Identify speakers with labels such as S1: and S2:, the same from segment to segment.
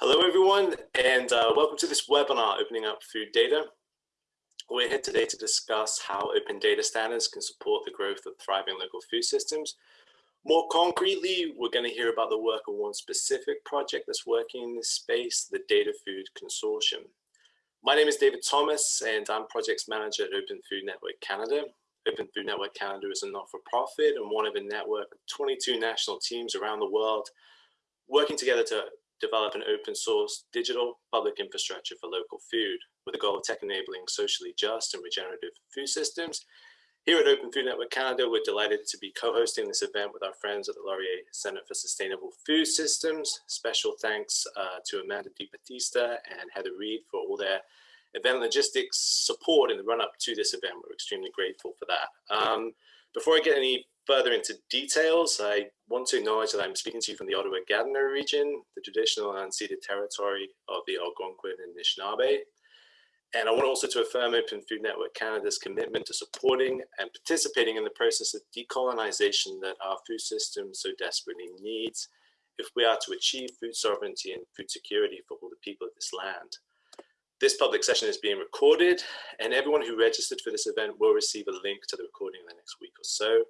S1: Hello, everyone, and uh, welcome to this webinar, Opening Up Food Data. We're here today to discuss how open data standards can support the growth of thriving local food systems. More concretely, we're going to hear about the work of one specific project that's working in this space, the Data Food Consortium. My name is David Thomas, and I'm Projects Manager at Open Food Network Canada. Open Food Network Canada is a not-for-profit and one of a network of 22 national teams around the world working together to develop an open source digital public infrastructure for local food with the goal of tech enabling socially just and regenerative food systems. Here at Open Food Network Canada, we're delighted to be co-hosting this event with our friends at the Laurier Center for Sustainable Food Systems. Special thanks uh, to Amanda DiBattista and Heather Reed for all their event logistics support in the run up to this event. We're extremely grateful for that. Um, before I get any further into details, I want to acknowledge that I'm speaking to you from the Ottawa-Gatineau region, the traditional and unceded territory of the Algonquin and Anishinaabe. And I want also to affirm Open Food Network Canada's commitment to supporting and participating in the process of decolonization that our food system so desperately needs if we are to achieve food sovereignty and food security for all the people of this land. This public session is being recorded and everyone who registered for this event will receive a link to the recording in the next week or so.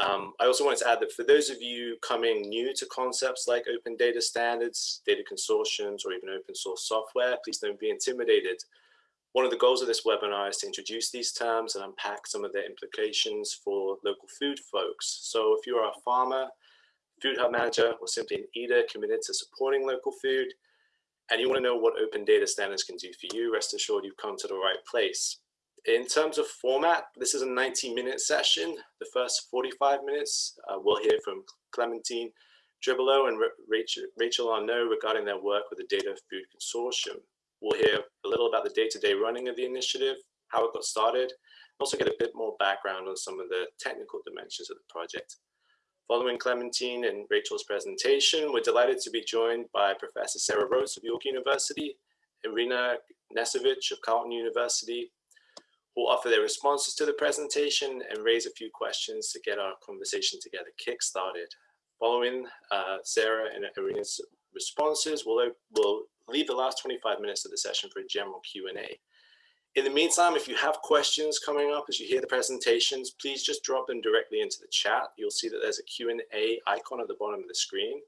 S1: Um, I also wanted to add that for those of you coming new to concepts like open data standards, data consortiums, or even open source software, please don't be intimidated. One of the goals of this webinar is to introduce these terms and unpack some of their implications for local food folks. So if you're a farmer, food hub manager, or simply an eater committed to supporting local food, and you want to know what open data standards can do for you, rest assured you've come to the right place. In terms of format, this is a 90 minute session. The first 45 minutes, uh, we'll hear from Clementine Tribolo and Rachel, Rachel Arnaud regarding their work with the Data Food Consortium. We'll hear a little about the day-to-day -day running of the initiative, how it got started, and also get a bit more background on some of the technical dimensions of the project. Following Clementine and Rachel's presentation, we're delighted to be joined by Professor Sarah Rotz of York University, Irina Knezevic of Carleton University, will offer their responses to the presentation and raise a few questions to get our conversation together kick-started. Following uh, Sarah and Irina's responses, we'll, we'll leave the last 25 minutes of the session for a general Q&A. In the meantime, if you have questions coming up as you hear the presentations, please just drop them directly into the chat. You'll see that there's a Q&A icon at the bottom of the screen.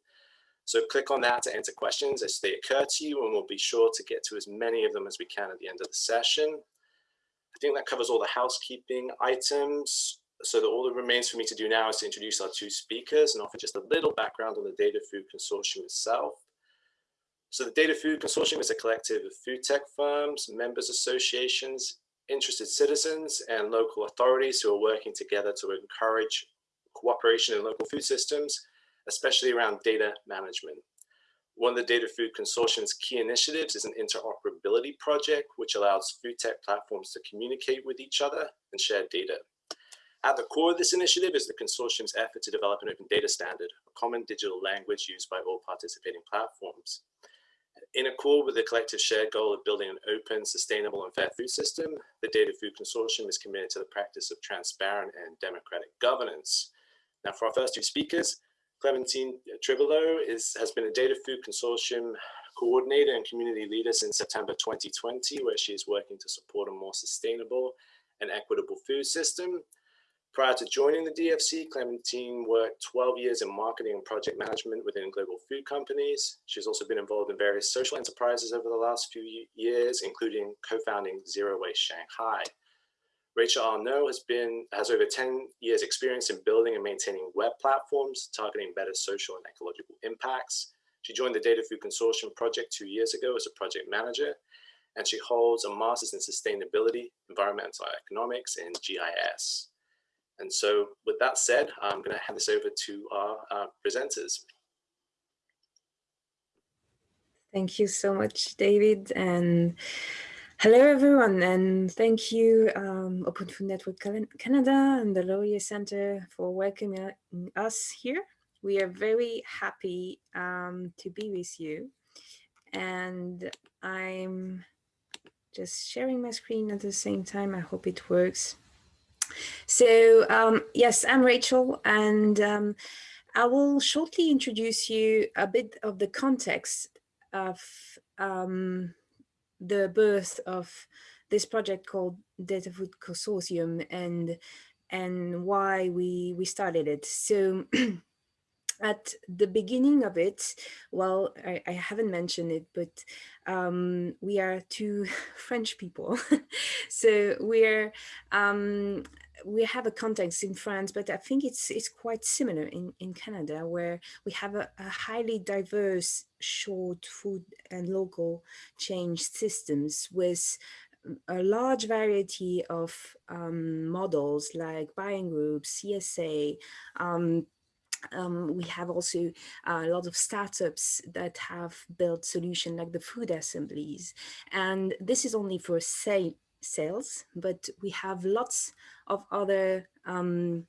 S1: So click on that to enter questions as they occur to you, and we'll be sure to get to as many of them as we can at the end of the session. I think that covers all the housekeeping items. So that all that remains for me to do now is to introduce our two speakers and offer just a little background on the Data Food Consortium itself. So the Data Food Consortium is a collective of food tech firms, members associations, interested citizens, and local authorities who are working together to encourage cooperation in local food systems, especially around data management. One of the Data Food Consortium's key initiatives is an interoperability project, which allows food tech platforms to communicate with each other and share data. At the core of this initiative is the consortium's effort to develop an open data standard, a common digital language used by all participating platforms. In accord with the collective shared goal of building an open, sustainable, and fair food system, the Data Food Consortium is committed to the practice of transparent and democratic governance. Now, for our first two speakers, Clementine Tribolo is, has been a Data Food Consortium coordinator and community leader since September 2020, where she is working to support a more sustainable and equitable food system. Prior to joining the DFC, Clementine worked 12 years in marketing and project management within global food companies. She's also been involved in various social enterprises over the last few years, including co-founding Zero Waste Shanghai. Rachel Arnaud has been has over 10 years experience in building and maintaining web platforms targeting better social and ecological impacts. She joined the Data Food Consortium project two years ago as a project manager, and she holds a master's in sustainability, environmental economics, and GIS. And so with that said, I'm going to hand this over to our, our presenters.
S2: Thank you so much, David. And Hello, everyone, and thank you, um, Open Food Network Canada and the Laurier Center for welcoming us here. We are very happy um, to be with you. And I'm just sharing my screen at the same time. I hope it works. So um, yes, I'm Rachel, and um, I will shortly introduce you a bit of the context of um, the birth of this project called Data Food Consortium and and why we we started it. So at the beginning of it, well, I, I haven't mentioned it, but um, we are two French people. so we're um, we have a context in France, but I think it's it's quite similar in, in Canada, where we have a, a highly diverse short food and local change systems with a large variety of um, models like buying groups, CSA, um, um, we have also a lot of startups that have built solutions like the food assemblies. And this is only for say, sales, but we have lots of other um,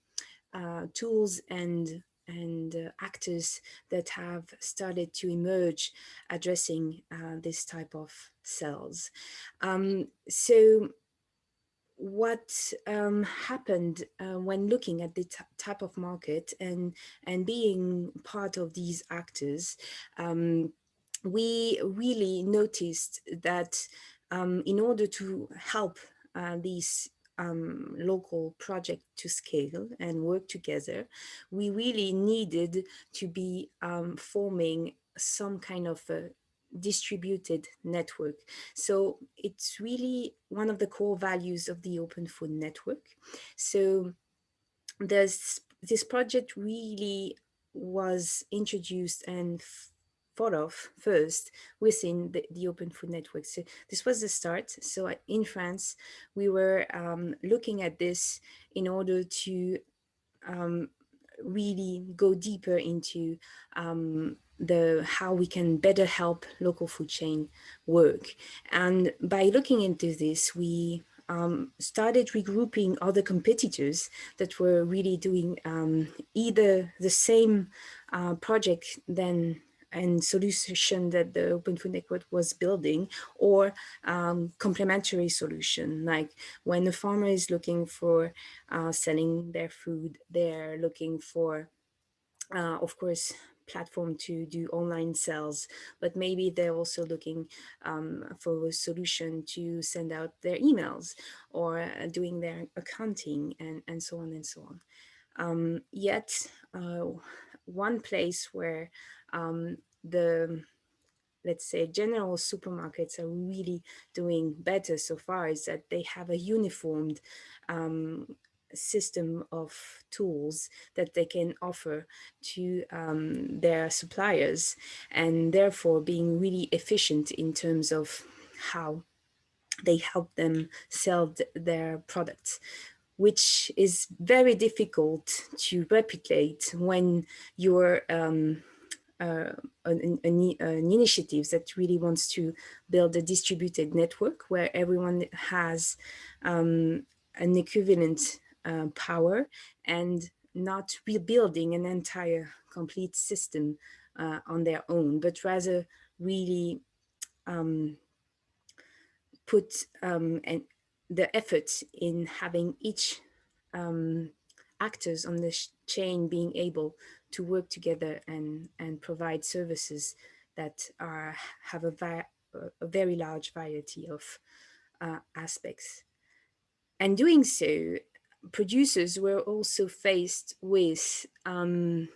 S2: uh, tools and and uh, actors that have started to emerge addressing uh, this type of cells. Um, so what um, happened uh, when looking at the type of market and and being part of these actors, um, we really noticed that um, in order to help uh, these um, local project to scale and work together, we really needed to be um, forming some kind of a distributed network. So it's really one of the core values of the Open Food Network. So this, this project really was introduced and thought of first within the, the Open Food Network. So this was the start. So in France, we were um, looking at this in order to um, really go deeper into um, the how we can better help local food chain work. And by looking into this, we um, started regrouping other competitors that were really doing um, either the same uh, project than and solution that the Open Food Network was building or um, complementary solution like when a farmer is looking for uh, selling their food they're looking for uh, of course platform to do online sales, but maybe they're also looking um, for a solution to send out their emails or uh, doing their accounting and, and so on and so on. Um, yet, uh, one place where um, the let's say general supermarkets are really doing better so far is that they have a uniformed um, system of tools that they can offer to um, their suppliers and therefore being really efficient in terms of how they help them sell th their products which is very difficult to replicate when you're um, uh, an, an, an, initiative that really wants to build a distributed network where everyone has um, an equivalent uh, power and not rebuilding an entire complete system uh, on their own, but rather really um, put um, an, the effort in having each um, actors on the chain being able to work together and, and provide services that are have a, a very large variety of uh, aspects. And doing so producers were also faced with um,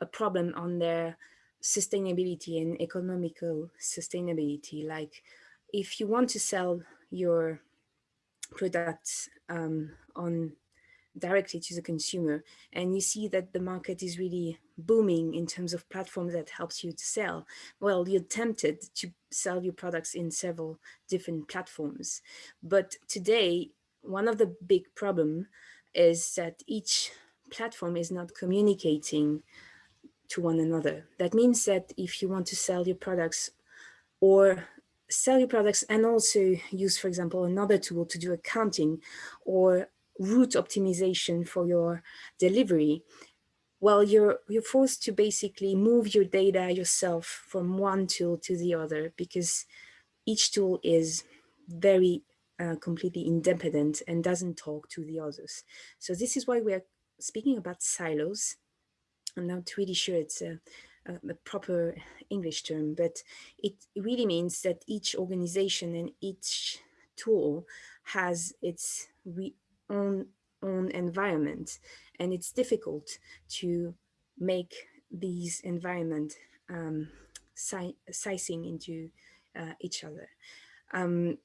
S2: a problem on their sustainability and economical sustainability. Like if you want to sell your products um, on directly to the consumer and you see that the market is really booming in terms of platforms that helps you to sell well you're tempted to sell your products in several different platforms but today one of the big problem is that each platform is not communicating to one another. That means that if you want to sell your products or sell your products and also use, for example, another tool to do accounting or route optimization for your delivery, well, you're, you're forced to basically move your data yourself from one tool to the other because each tool is very uh, completely independent and doesn't talk to the others. So this is why we're speaking about silos. I'm not really sure it's a, uh, the proper English term, but it really means that each organization and each tool has its own own environment, and it's difficult to make these environment um, si sizing into uh, each other. Um,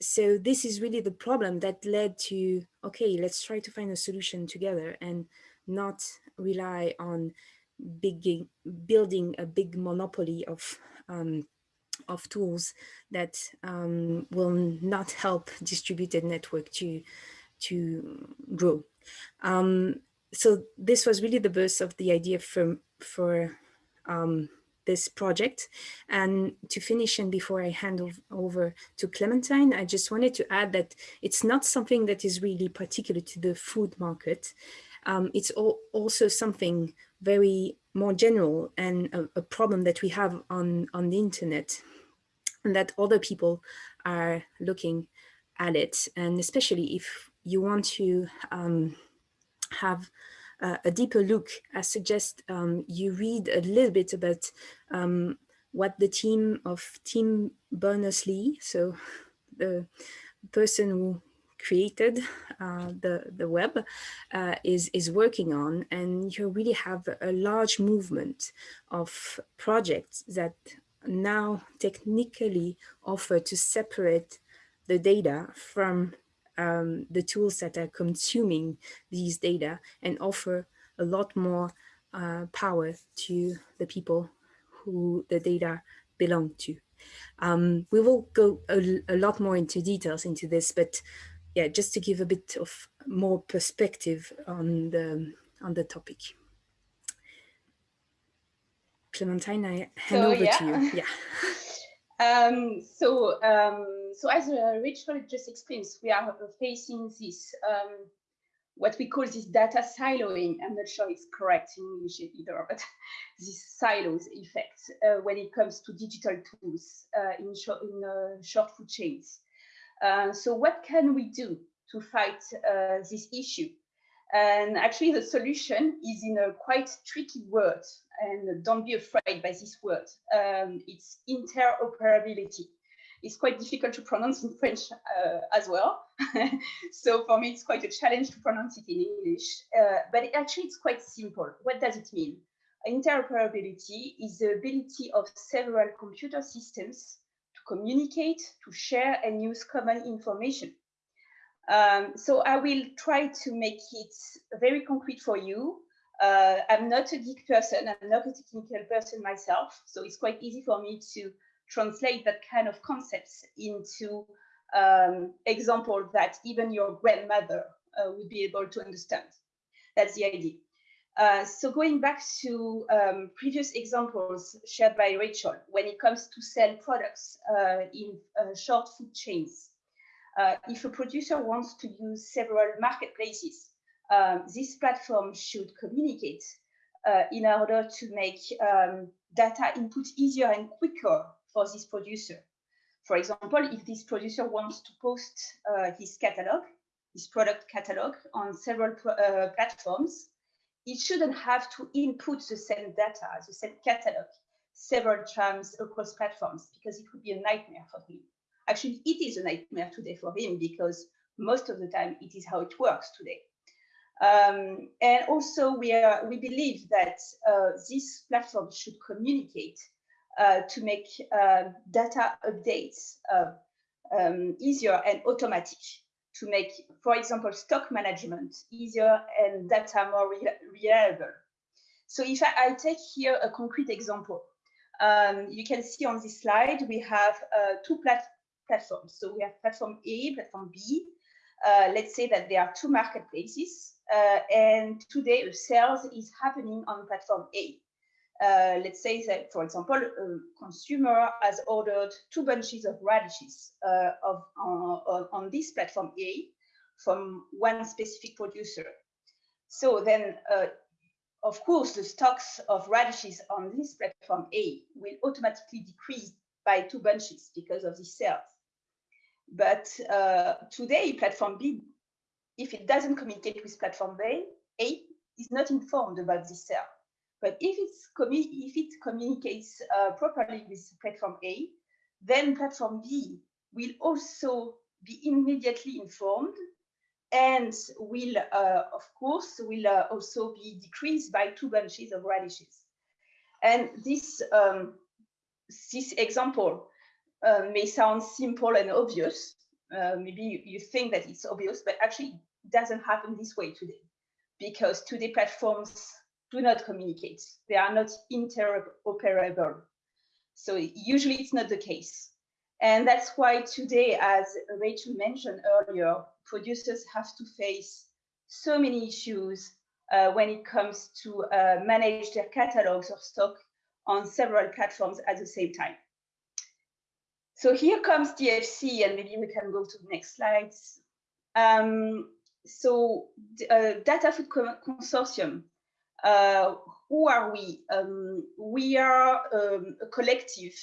S2: so this is really the problem that led to, okay, let's try to find a solution together and not rely on big, building a big monopoly of um, of tools that um, will not help distributed network to to grow. Um, so this was really the birth of the idea for for um, this project. And to finish and before I hand over to Clementine, I just wanted to add that it's not something that is really particular to the food market. Um, it's all, also something very more general and a, a, problem that we have on, on the internet and that other people are looking at it. And especially if you want to um, have uh, a deeper look, I suggest um, you read a little bit about um, what the team of Tim Berners-Lee, so the person who created uh, the, the web uh, is, is working on. And you really have a large movement of projects that now technically offer to separate the data from um, the tools that are consuming these data and offer a lot more uh, power to the people who the data belong to. Um, we will go a, a, lot more into details into this, but yeah, just to give a bit of more perspective on the on the topic. Clementine, I hand so, over yeah. to you. Yeah.
S3: Um, so, um, so as Rachel just explained, we are facing this um, what we call this data siloing. I'm not sure it's correct in English either, but this silos effect uh, when it comes to digital tools uh, in, short, in uh, short food chains. Uh, so, what can we do to fight uh, this issue? And actually, the solution is in a quite tricky word and don't be afraid by this word. Um, it's interoperability. It's quite difficult to pronounce in French uh, as well. so for me, it's quite a challenge to pronounce it in English, uh, but actually it's quite simple. What does it mean? Interoperability is the ability of several computer systems to communicate, to share and use common information. Um, so I will try to make it very concrete for you uh, I'm not a geek person, I'm not a technical person myself, so it's quite easy for me to translate that kind of concepts into um, example that even your grandmother uh, would be able to understand. That's the idea. Uh, so going back to um, previous examples shared by Rachel, when it comes to sell products uh, in uh, short food chains, uh, if a producer wants to use several marketplaces um, this platform should communicate uh, in order to make um, data input easier and quicker for this producer. For example, if this producer wants to post uh, his catalog, his product catalog on several uh, platforms, it shouldn't have to input the same data, the same catalog, several times across platforms because it would be a nightmare for him. Actually, it is a nightmare today for him because most of the time it is how it works today. Um, and also, we, are, we believe that uh, this platform should communicate to make uh, data updates uh, um, easier and automatic, to make, for example, stock management easier and data more re reliable. So if I, I, take here a concrete example, um, you can see on this slide, we have uh, two plat platforms. So we have platform A, platform B. Uh, let's say that there are two marketplaces uh, and today a sales is happening on platform A. Uh, let's say that, for example, a consumer has ordered two bunches of radishes uh, of, on, on this platform A from one specific producer. So then, uh, of course, the stocks of radishes on this platform A will automatically decrease by two bunches because of the sales. But uh, today, platform B if it doesn't communicate with platform A, A is not informed about this sale. But if, it's if it communicates uh, properly with platform A, then platform B will also be immediately informed and will, uh, of course, will uh, also be decreased by two bunches of radishes. And this, um, this example uh, may sound simple and obvious. Uh, maybe you, you think that it's obvious, but actually it doesn't happen this way today because today platforms do not communicate. They are not interoperable. So usually it's not the case. And that's why today, as Rachel mentioned earlier, producers have to face so many issues uh, when it comes to uh, manage their catalogs or stock on several platforms at the same time. So here comes DFC, and maybe we can go to the next slides. Um, so uh, Data Food Consortium, uh, who are we? Um, we are um, a collective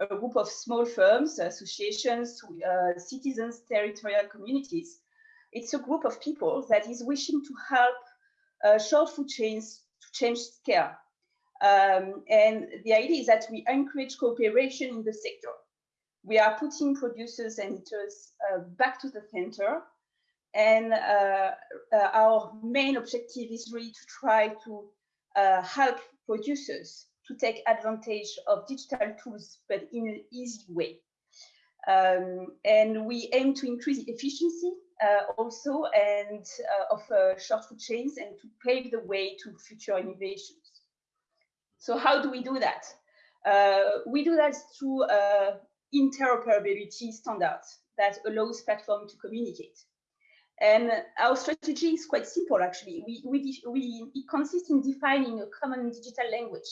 S3: a group of small firms, associations, uh, citizens, territorial communities. It's a group of people that is wishing to help uh, short food chains to change scale. Um, and the idea is that we encourage cooperation in the sector. We are putting producers and eaters uh, back to the center. And uh, uh, our main objective is really to try to uh, help producers to take advantage of digital tools, but in an easy way. Um, and we aim to increase efficiency uh, also and uh, of short food chains and to pave the way to future innovations. So how do we do that? We do that through interoperability standards that allows platform to communicate. And our strategy is quite simple, actually. We, we, we, it consists in defining a common digital language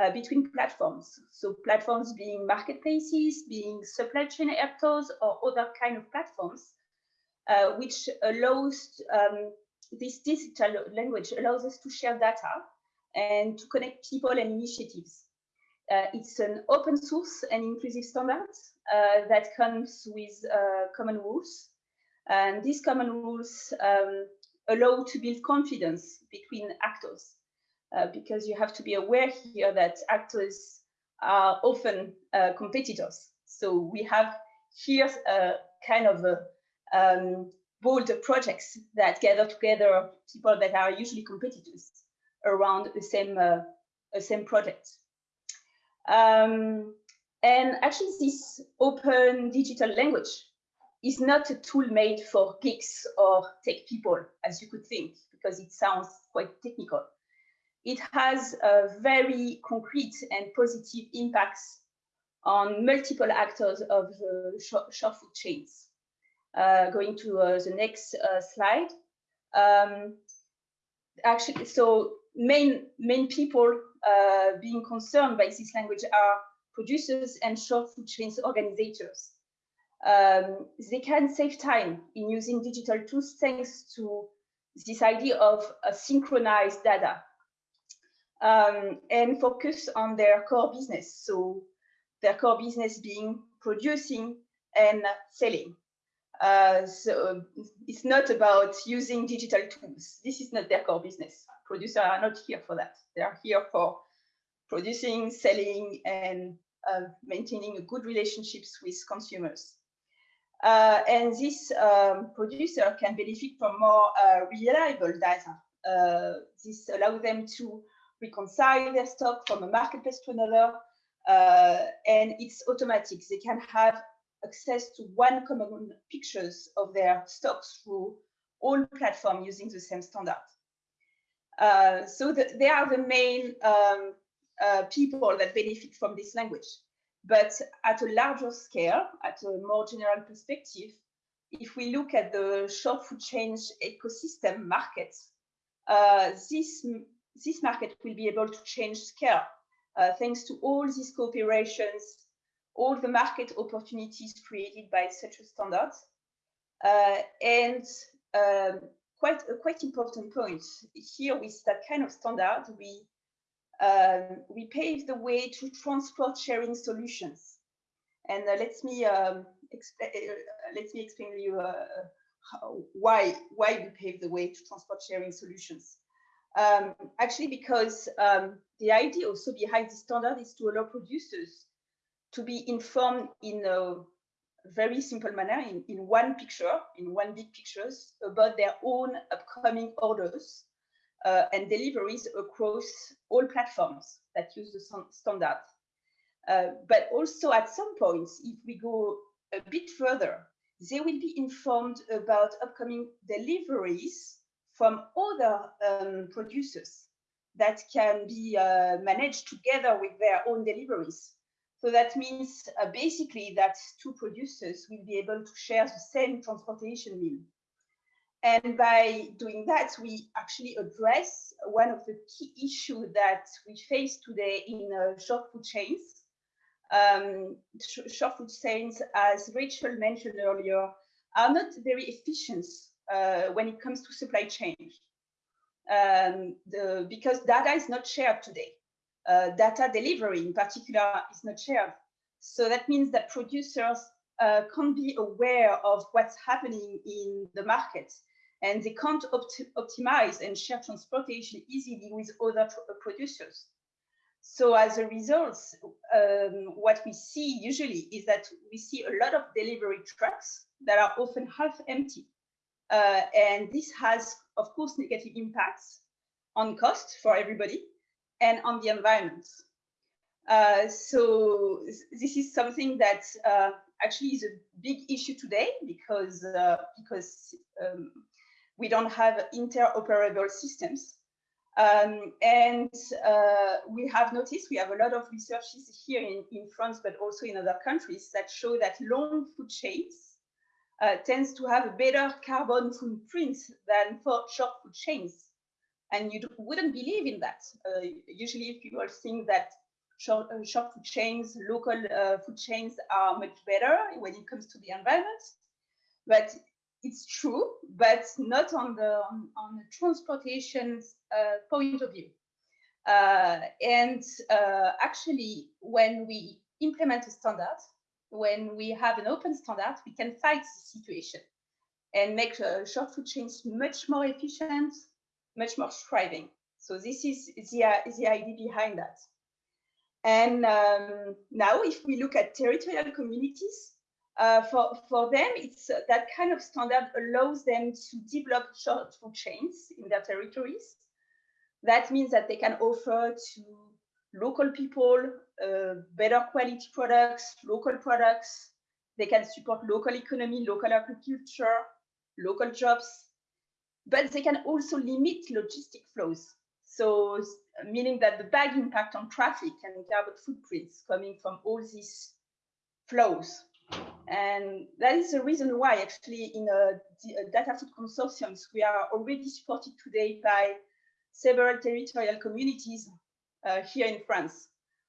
S3: uh, between platforms. So platforms being marketplaces, being supply chain actors, or other kind of platforms, uh, which allows um, this digital language allows us to share data and to connect people and initiatives. Uh, it's an open source and inclusive standard uh, that comes with uh, common rules. And these common rules um, allow to build confidence between actors uh, because you have to be aware here that actors are often uh, competitors. So we have here a kind of a, um, bold projects that gather together people that are usually competitors around the same uh, same project. Um, and actually, this open digital language is not a tool made for geeks or tech people, as you could think, because it sounds quite technical it has very concrete and positive impacts on multiple actors of the short, short food chains. Uh, going to uh, the next uh, slide. Um, actually, so main main people uh, being concerned by this language are producers and short food chains organizers. Um, they can save time in using digital tools thanks to this idea of synchronized data um, and focus on their core business. So their core business being producing and selling. Uh, so it's not about using digital tools. This is not their core business. Producers are not here for that. They are here for producing, selling, and uh, maintaining good relationships with consumers. Uh, and this um, producer can benefit from more uh, reliable data. Uh, this allows them to reconcile their stock from a marketplace to another, uh, and it's automatic. They can have access to one common pictures of their stocks through all platforms using the same standard. Uh, so the, they are the main um, uh, people that benefit from this language. But at a larger scale, at a more general perspective, if we look at the short food change ecosystem market, uh, this this market will be able to change scale uh, thanks to all these cooperations, all the market opportunities created by such a standard. Uh, and um, quite a quite important point here with that kind of standard, we um, we pave the way to transport sharing solutions. And uh, let me um, uh, let me explain to you uh, how, why why we pave the way to transport sharing solutions. Um, actually, because um, the idea also behind the standard is to allow producers to be informed in a very simple manner, in, in one picture, in one big pictures, about their own upcoming orders uh, and deliveries across all platforms that use the standard. Uh, but also at some points, if we go a bit further, they will be informed about upcoming deliveries from other um, producers that can be uh, managed together with their own deliveries. So that means uh, basically that two producers will be able to share the same transportation meal. And by doing that, we actually address one of the key issues that we face today in uh, short food chains. Um, sh short food chains, as Rachel mentioned earlier, are not very efficient uh, when it comes to supply chain. Um, the, because data is not shared today. Uh, data delivery in particular is not shared. So that means that producers uh, can't be aware of what's happening in the market and they can't opt optimize and share transportation easily with other producers. So as a result, um, what we see usually is that we see a lot of delivery trucks that are often half empty. Uh, and this has, of course, negative impacts on cost for everybody and on the environment. Uh, so this is something that uh, actually is a big issue today because uh, because um, we don't have interoperable systems. Um, and uh, we have noticed, we have a lot of researches here in, in France, but also in other countries that show that long food chains uh, tends to have a better carbon footprint than for short food chains. And you wouldn't believe in that. Uh, usually people think that short, uh, short food chains, local uh, food chains are much better when it comes to the environment. But it's true, but not on the on, on the transportation uh, point of view. Uh, and uh, actually, when we implement a standard, when we have an open standard, we can fight the situation and make uh, short food chains much more efficient, much more thriving. So this is the, the idea behind that. And um, now if we look at territorial communities, uh, for, for them, it's uh, that kind of standard allows them to develop short food chains in their territories. That means that they can offer to local people uh, better quality products, local products. They can support local economy, local agriculture, local jobs, but they can also limit logistic flows. So meaning that the bad impact on traffic and carbon footprints coming from all these flows and that is the reason why actually in a, a data food consortiums, we are already supported today by several territorial communities uh, here in France,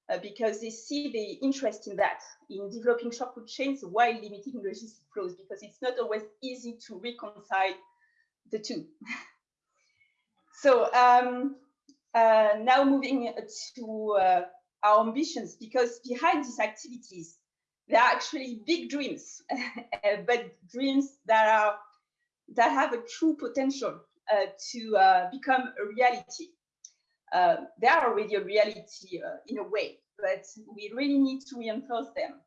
S3: uh, because they see the interest in that, in developing short food chains while limiting logistic flows, because it's not always easy to reconcile the two. so um, uh, now moving to uh, our ambitions, because behind these activities, they're actually big dreams, but dreams that are that have a true potential uh, to uh, become a reality. Uh, they are already a reality uh, in a way, but we really need to reinforce them.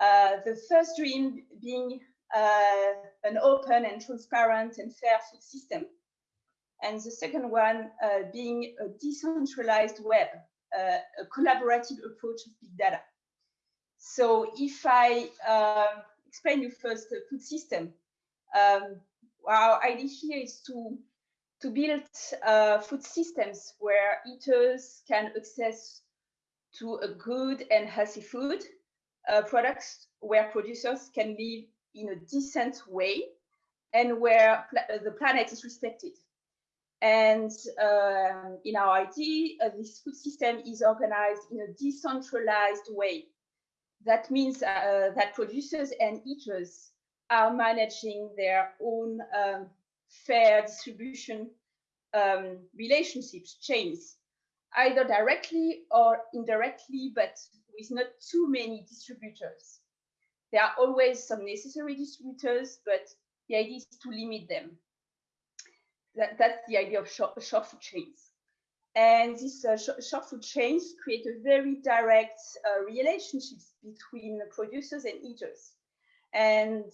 S3: Uh, the first dream being uh, an open and transparent and fair food system. And the second one being a decentralized web, a collaborative approach of big data. So if I uh, explain you first the food system, um, our idea here is to to build uh, food systems where eaters can access to a good and healthy food uh, products where producers can live in a decent way and where pl the planet is respected. And uh, in our idea, uh, this food system is organized in a decentralized way that means uh, that producers and eaters are managing their own um, fair distribution um, relationships, chains, either directly or indirectly, but with not too many distributors. There are always some necessary distributors, but the idea is to limit them. that, that's the idea of short, short food chains. And these uh, sh short food chains create a very direct uh, relationships between the producers and eaters. And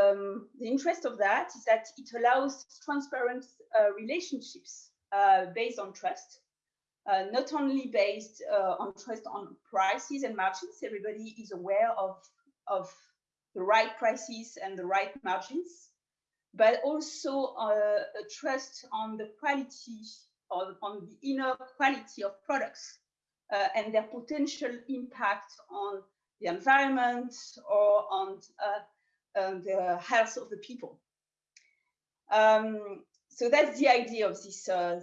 S3: um, the interest of that is that it allows transparent uh, relationships uh, based on trust, uh, not only based uh, on trust on prices and margins. Everybody is aware of, of the right prices and the right margins, but also a trust on the quality or on the inner quality of products uh, and their potential impact on the environment or on uh, the health of the people. Um, so that's the idea of these uh,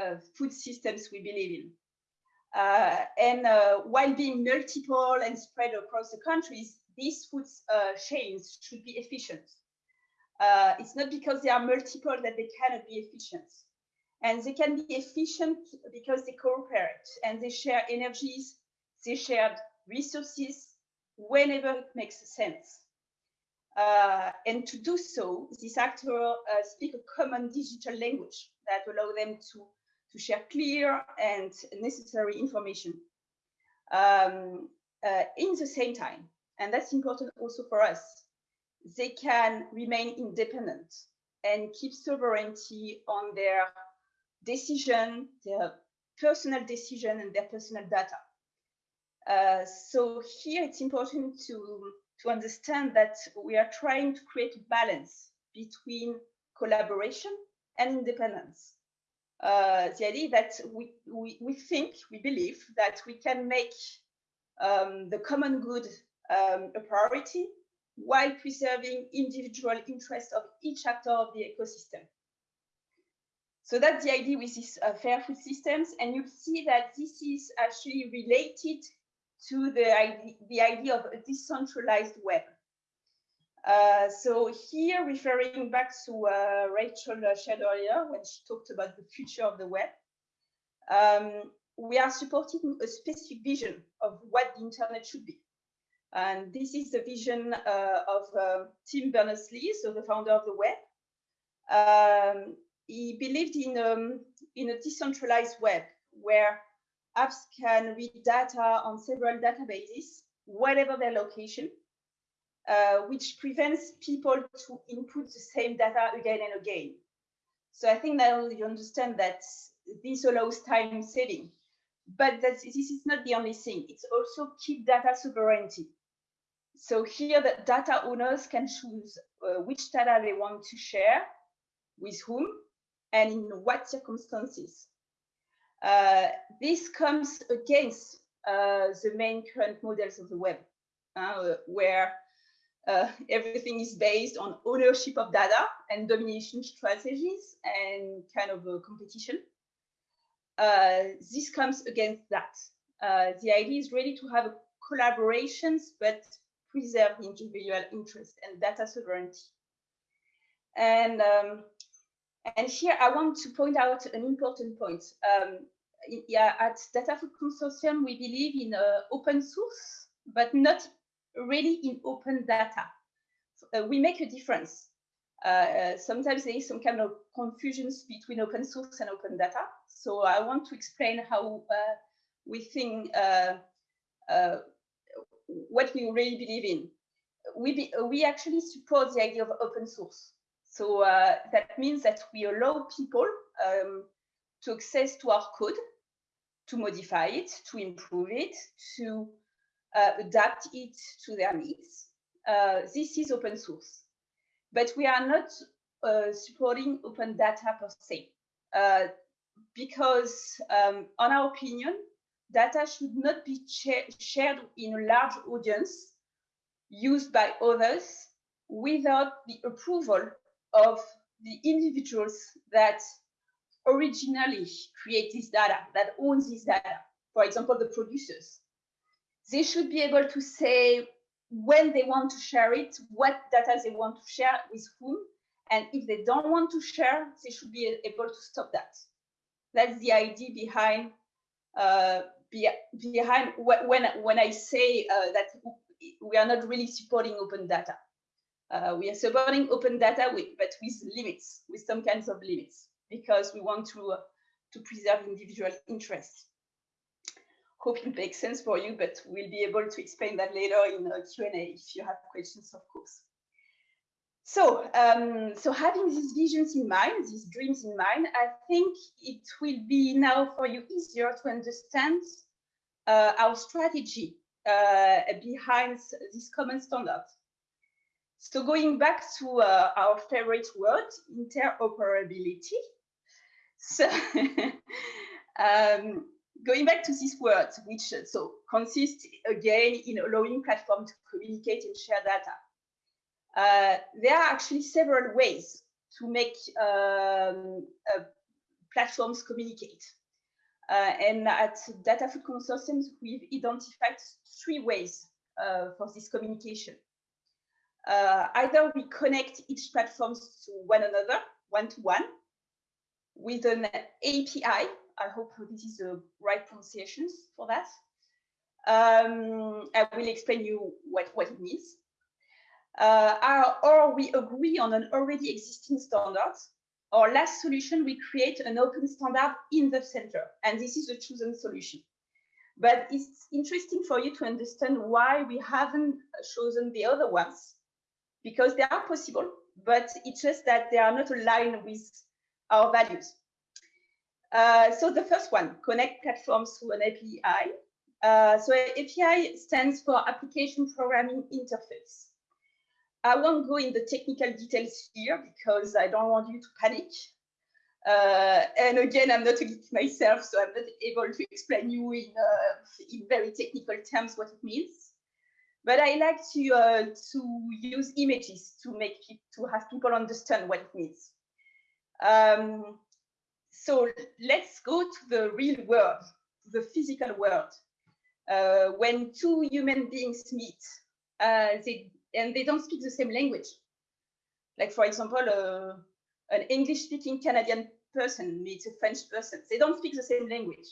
S3: uh, food systems we believe in. Uh, and uh, while being multiple and spread across the countries, these food chains should be efficient. it's not because they are multiple that they cannot be efficient and they can be efficient because they cooperate and they share energies, they share resources whenever it makes sense. Uh, and to do so, these actors uh, speak a common digital language that allow them to, to share clear and necessary information um, uh, in the same time. And that's important also for us. They can remain independent and keep sovereignty on their decision, their personal decision and their personal data. Uh, so here it's important to, to understand that we are trying to create a balance between collaboration and independence. Uh, the idea that we, we, we think, we believe that we can make um, the common good um, a priority while preserving individual interests of each actor of the ecosystem. So that's the idea with these uh, fair food systems. And you see that this is actually related to the idea, the idea of a decentralized web. Uh, so here, referring back to uh, Rachel shared earlier when she talked about the future of the web, um, we are supporting a specific vision of what the internet should be. And this is the vision uh, of uh, Tim Berners-Lee, so the founder of the web. Um, he believed in, um, in a decentralized web where apps can read data on several databases, whatever their location, uh, which prevents people to input the same data again and again. So I think now you understand that this allows time saving, but this is not the only thing. It's also keep data sovereignty. So here the data owners can choose uh, which data they want to share, with whom, and in what circumstances. Uh, this comes against uh, the main current models of the web, uh, where uh, everything is based on ownership of data and domination strategies and kind of competition. Uh, this comes against that. Uh, the idea is really to have collaborations, but preserve individual interest and data sovereignty. And um, and here I want to point out an important point. Um, yeah, at DataFood Consortium, we believe in uh, open source, but not really in open data. Uh, we make a difference. Uh, uh, sometimes there is some kind of confusions between open source and open data. So I want to explain how uh, we think uh, what we really believe in. We, be, we actually support the idea of open source. So uh, that means that we allow people um, to access to our code, to modify it, to improve it, to uh, adapt it to their needs. Uh, this is open source. But we are not uh, supporting open data per se, uh, because um, on our opinion, data should not be shared in a large audience used by others without the approval of the individuals that originally create this data, that owns this data, for example, the producers. They should be able to say when they want to share it, what data they want to share with whom, and if they don't want to share, they should be able to stop that. That's the idea behind uh, be, behind when when I say uh, that we are not really supporting open data. Uh, we are supporting open data, with, but with limits, with some kinds of limits. because we want to, uh, to preserve individual interests. Hope it makes sense for you, but we'll be able to explain that later in a Q&A if you have questions, of course. So, um, so having these visions in mind, these dreams in mind, I think it will be now for you easier to understand uh, our strategy uh, behind this common standard. So going back to uh, our favorite word, interoperability. So um, going back to this word, which uh, so consists again in allowing platform to communicate and share data. Uh, there are actually several ways to make um, uh, platforms communicate. Uh, and at DataFood Consortium, we've identified three ways uh, for this communication. Uh, either we connect each platform to one another, one-to-one, -one, with an API. I hope this is the right pronunciation for that. Um, I will explain you what, what it means. Uh, or we agree on an already existing standard. Or last solution, we create an open standard in the center. And this is a chosen solution. But it's interesting for you to understand why we haven't chosen the other ones, because they are possible, but it's just that they are not aligned with our values. Uh, so the first one, connect platforms through an API. Uh, so API stands for Application Programming Interface. I won't go in the technical details here because I don't want you to panic. Uh, and again, I'm not a geek myself, so I'm not able to explain you in, uh, in very technical terms what it means. But I like to uh, to use images to make to have people understand what it means. Um, so let's go to the real world, the physical world. Uh, when two human beings meet, uh, they and they don't speak the same language. Like for example, uh, an English-speaking Canadian person meets a French person. They don't speak the same language.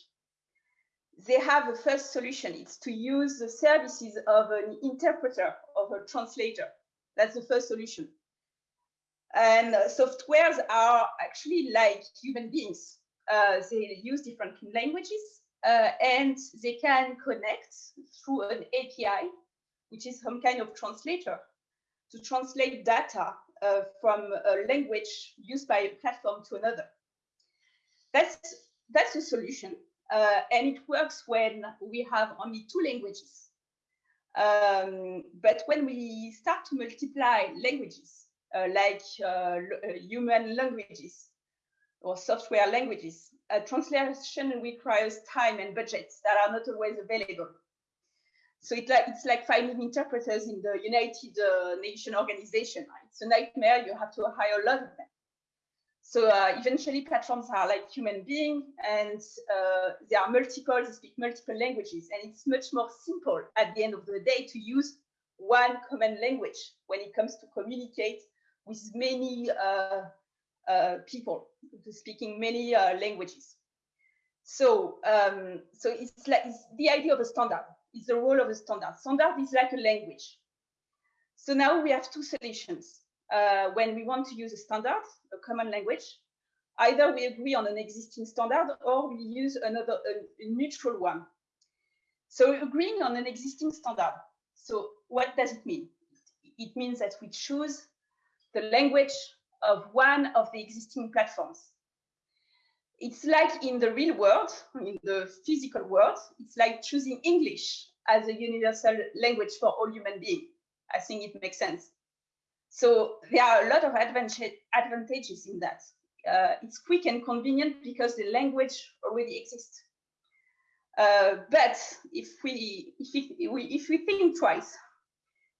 S3: They have a first solution. It's to use the services of an interpreter, of a translator. That's the first solution. And uh, softwares are actually like human beings. Uh, they use different languages uh, and they can connect through an API which is some kind of translator, to translate data uh, from a language used by a platform to another. That's, that's a solution. Uh, and it works when we have only two languages. Um, but when we start to multiply languages, uh, like uh, uh, human languages or software languages, translation requires time and budgets that are not always available. So it, it's like finding interpreters in the United uh, Nations organization. It's a nightmare. You have to hire a lot of them. So uh, eventually platforms are like human beings and uh, they are multiple, they speak multiple languages. And it's much more simple at the end of the day to use one common language when it comes to communicate with many uh, uh, people speaking many uh, languages. So, um, so it's like it's the idea of a standard it's the role of a standard. Standard is like a language. So now we have two solutions. Uh, when we want to use a standard, a common language, either we agree on an existing standard or we use another a, a neutral one. So agreeing on an existing standard. So what does it mean? It means that we choose the language of one of the existing platforms it's like in the real world, in the physical world, it's like choosing English as a universal language for all human beings. I think it makes sense. So there are a lot of advantages in that. Uh, it's quick and convenient because the language already exists. Uh, but if we, if, we, if we think twice,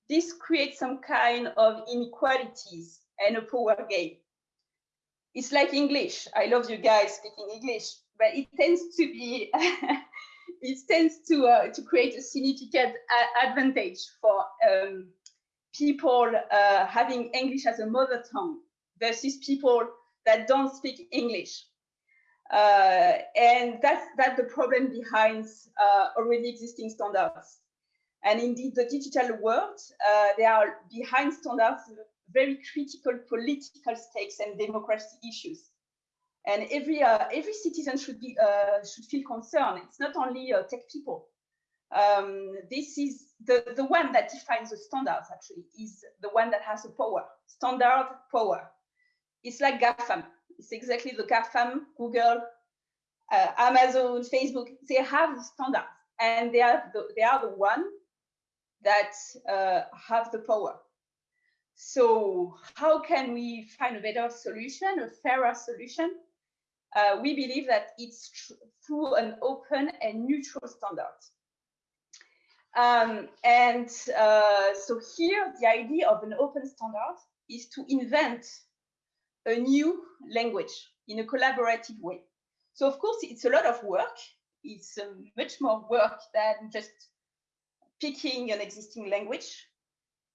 S3: this creates some kind of inequalities and a power game it's like English. I love you guys speaking English, but it tends to be, it tends to uh, to create a significant advantage for um, people uh, having English as a mother tongue versus people that don't speak English. Uh, and that's that's the problem behind uh, already existing standards. And indeed, the digital world, uh, they are behind standards very critical political stakes and democracy issues. and every uh, every citizen should be uh, should feel concerned. It's not only tech people. Um, this is the the one that defines the standards. Actually, is the one that has the power. Standard power. It's like GAFAM. It's exactly the GAFAM, Google, uh, Amazon, Facebook. They have the standards, and they are the, they are the one that uh, have the power. So how can we find a better solution, a fairer solution? Uh, we believe that it's through an open and neutral standard. Um, and uh, so here, the idea of an open standard is to invent a new language in a collaborative way. So of course, it's a lot of work. It's uh, much more work than just picking an existing language,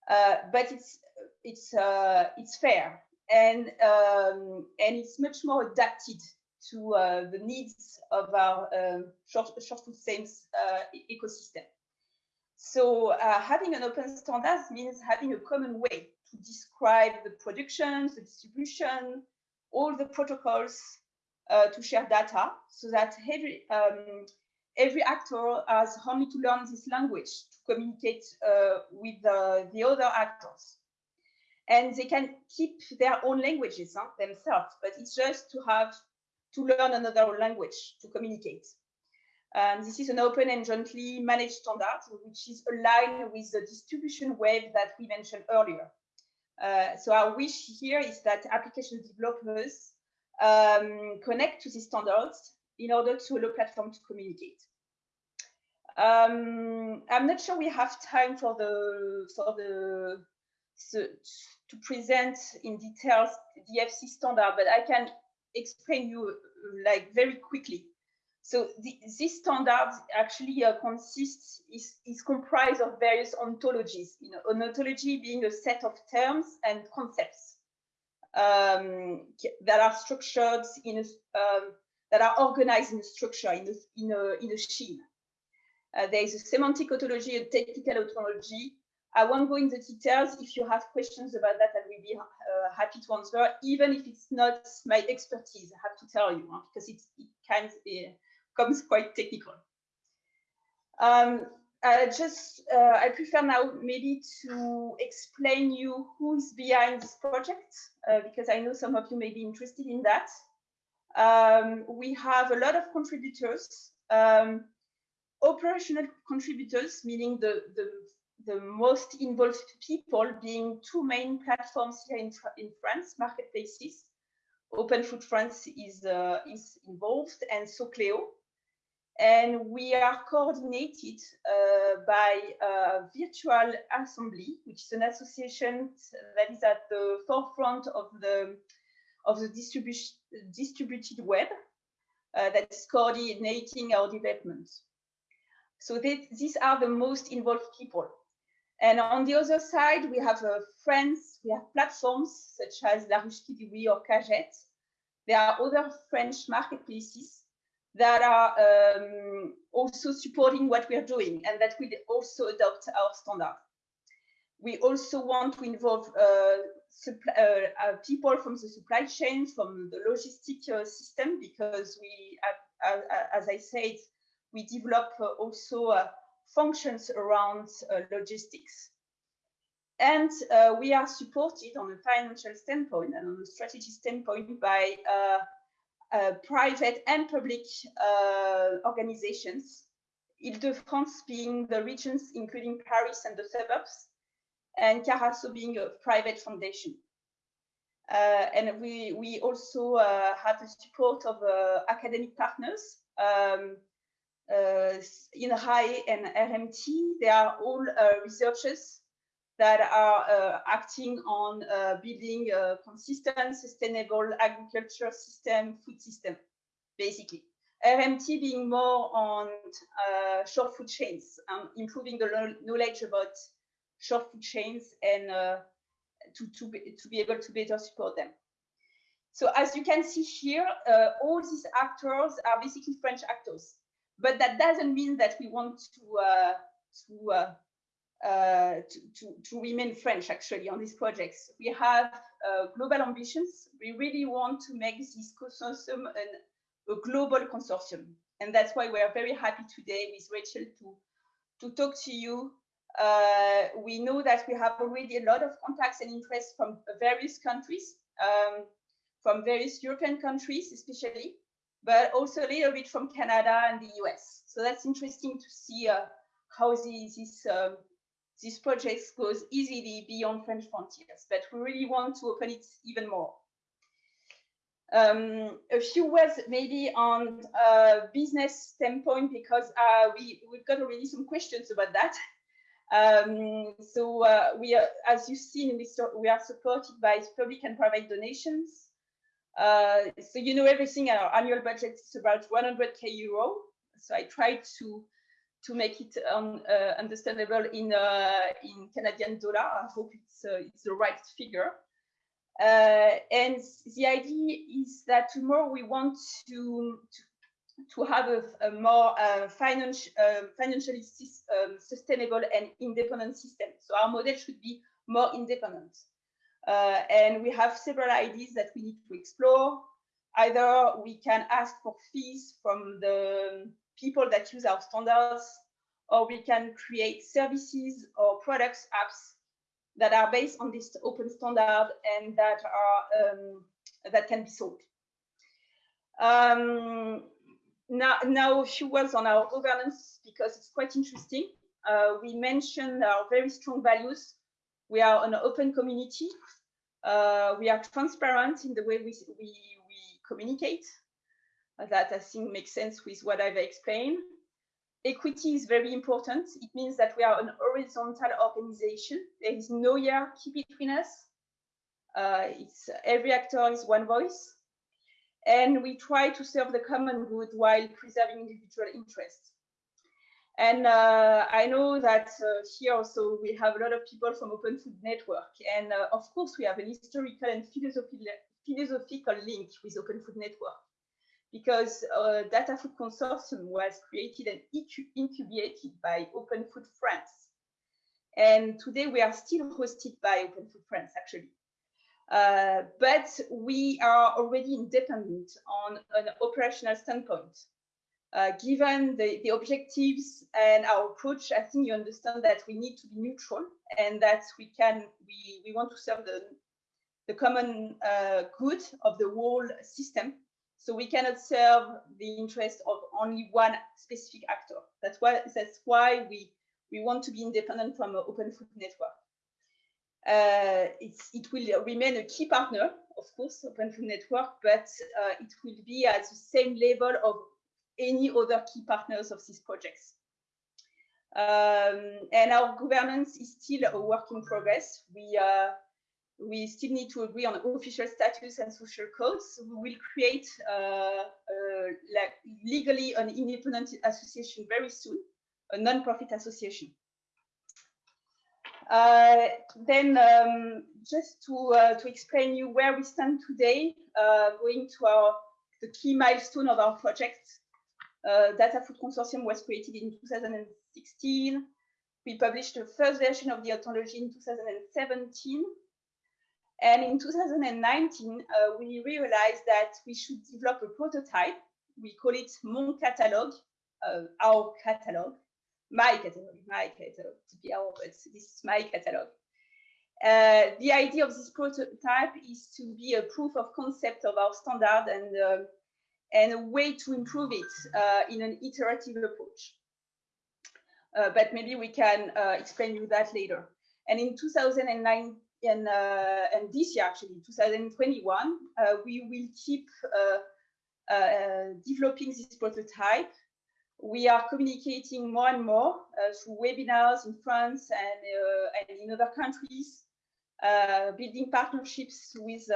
S3: uh, but it's it's uh, it's fair and um, and it's much more adapted to uh, the needs of our um, short short food uh, ecosystem. So uh, having an open standards means having a common way to describe the production, the distribution, all the protocols uh, to share data, so that every um, every actor has only to learn this language to communicate uh, with the other actors and they can keep their own languages huh, themselves, but it's just to have to learn another language to communicate. Um, this is an open and jointly managed standard, which is aligned with the distribution web that we mentioned earlier. Uh, so our wish here is that application developers um, connect to these standards in order to allow platform to communicate. Um, I'm not sure we have time for the for the so, to present in details the FC standard, but I can explain you like very quickly. So the, this standard actually uh, consists, is, is comprised of various ontologies, you know, an ontology being a set of terms and concepts um, that are structured in a, um, that are organized in a structure, in a, in a, in a scheme. Uh, there is a semantic ontology, a technical ontology, I won't go into details. If you have questions about that, I will be uh, happy to answer, even if it's not my expertise, I have to tell you, huh, because it, it kind of uh, comes quite technical. Um, I just, uh, I prefer now maybe to explain you who is behind this project, uh, because I know some of you may be interested in that. Um, we have a lot of contributors, um, operational contributors, meaning the, the the most involved people being two main platforms here in, in France, marketplaces. Open Food France is, uh, is involved and Socleo. And we are coordinated uh, by uh, Virtual Assembly, which is an association that is at the forefront of the, of the distributed web uh, that is coordinating our development. So they, these are the most involved people. And on the other side, we have uh, friends, we have platforms such as La Ruche Qui Dit Oui or Cagette. There are other French marketplaces that are um, also supporting what we are doing and that will also adopt our standard. We also want to involve uh, uh, uh, people from the supply chain, from the logistic uh, system, because we, as I said, we develop also functions around logistics. And uh, we are supported on a financial standpoint and on a strategy standpoint by uh, private and public organizations Ile-de-France being the regions, including Paris and the suburbs, and Carasso being a private foundation. Uh, and we, we also uh, have the support of uh, academic partners um, uh, INRAE and RMT, they are all uh, researchers that are uh, acting on building a consistent, sustainable agriculture system, food system, basically. RMT being more on uh, short food chains and improving the knowledge about short food chains and uh, to, to, be, to be able to better support them. So as you can see here, uh, all these actors are basically French actors but that doesn't mean that we want to uh, to uh, to, to, remain French actually on these projects. We have uh, global ambitions. We really want to make this consortium an, a global consortium. And that's why we are very happy today with Rachel to, to talk to you. Uh, we know that we have already a lot of contacts and interest from various countries, um, from various European countries especially, but also a little bit from Canada and the US. So that's interesting to see uh, how this, this this project goes easily beyond French frontiers, but we really want to open it even more. Um, a few words maybe on uh, business standpoint, because uh, we, we've got already some questions about that. Um, so uh, we are, as you've seen, we, we are supported by public and private donations. Uh, so you know everything, our annual budget is about 100k euro. So I tried to to make it um, uh, understandable in uh, in Canadian dollar. I hope it's uh, it's the right figure. Uh, and the idea is that tomorrow we want to to, to have a, a more uh, financial um, financially um, sustainable and independent system. So our model should be more independent. Uh, and we have several ideas that we need to explore. Either we can ask for fees from the people that use our standards, or we can create services or products, apps that are based on this open standard and that are um, that can be sold. Um, now, now a few words on our governance because it's quite interesting. Uh, we mentioned our very strong values. We are an open community. Uh, we are transparent in the way we, we, we communicate. That I think makes sense with what I've explained. Equity is very important. It means that we are an horizontal organization. There is no hierarchy between us. Uh, it's every actor is one voice. And we try to serve the common good while preserving individual interests. And uh, I know that uh, here also we have a lot of people from Open Food Network. And uh, of course, we have an historical and philosophical link with Open Food Network because uh, Data Food Consortium was created and incubated by Open Food France. And today we are still hosted by Open Food France, actually. Uh, but we are already independent on an operational standpoint. Uh, given the, the objectives and our approach, I think you understand that we need to be neutral and that we can, we, we want to serve the, the common uh, good of the whole system so we cannot serve the interest of only one specific actor. That's why that's why we we want to be independent from open food network. Uh, it will remain a key partner, of course, Open Food Network, but uh, it will be at the same level of any other key partners of these projects. Um, and our governance is still a work in progress. We uh, we still need to agree on official status and social codes. We will create uh, uh, like legally an independent association very soon, a non-profit association. Uh, then um, just to, uh, to explain you where we stand today, uh, going to our the key milestone of our project. Uh, Data Food Consortium was created in 2016. We published the first version of the ontology in 2017 and in 2019, uh, we realized that we should develop a prototype. We call it Mon Catalog, uh, our catalog, my catalog, my catalog, to be our, but this is my catalog. Uh, the idea of this prototype is to be a proof of concept of our standard and, uh, and a way to improve it uh, in an iterative approach. Uh, but maybe we can explain you that later. And in 2009, and, uh, and this year, actually, 2021, uh, we will keep uh, developing this prototype. We are communicating more and more through webinars in France and, and in other countries, building partnerships with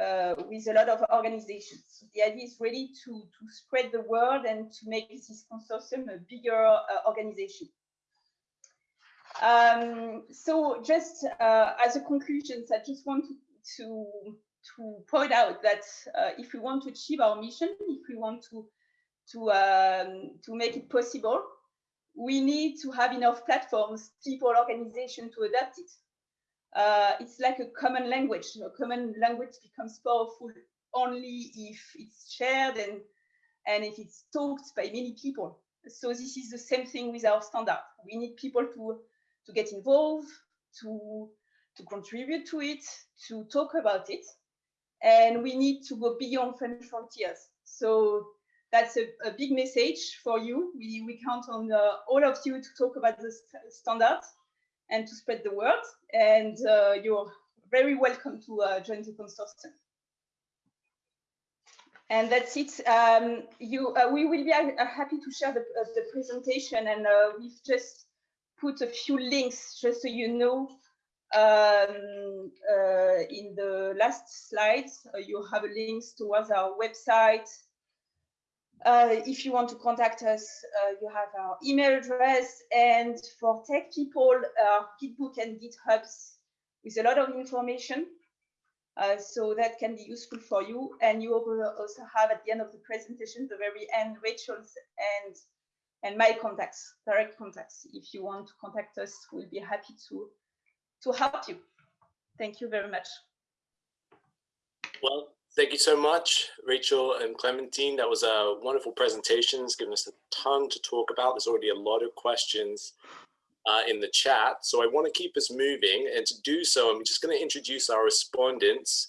S3: uh, with a lot of organizations. The idea is really to, to spread the word and to make this consortium a bigger uh, organization. Um, so just uh, as a conclusion, I just want to, to, to point out that uh, if we want to achieve our mission, if we want to, to, um, to make it possible, we need to have enough platforms, people, organization to adapt it. Uh, it's like a common language. A common language becomes powerful only if it's shared and, and if it's talked by many people. So this is the same thing with our standard. We need people to, to get involved, to, to contribute to it, to talk about it. And we need to go beyond French frontiers. So that's a, a, big message for you. We, we count on uh, all of you to talk about the st standards and to spread the word. And uh, you're very welcome to uh, join the consortium. And that's it. Um, you, uh, we will be uh, happy to share the, uh, the presentation and we've just put a few links just so you know um, in the last slides, you have links towards our website, uh, if you want to contact us, uh, you have our email address. And for tech people, uh, Gitbook and GitHubs with a lot of information. Uh, so that can be useful for you. And you also have at the end of the presentation, the very end, Rachel's and and my contacts, direct contacts. If you want to contact us, we'll be happy to to help you. Thank you very much.
S1: Well, Thank you so much, Rachel and Clementine. That was a wonderful presentation. It's given us a ton to talk about. There's already a lot of questions uh, in the chat. So I want to keep us moving. And to do so, I'm just going to introduce our respondents,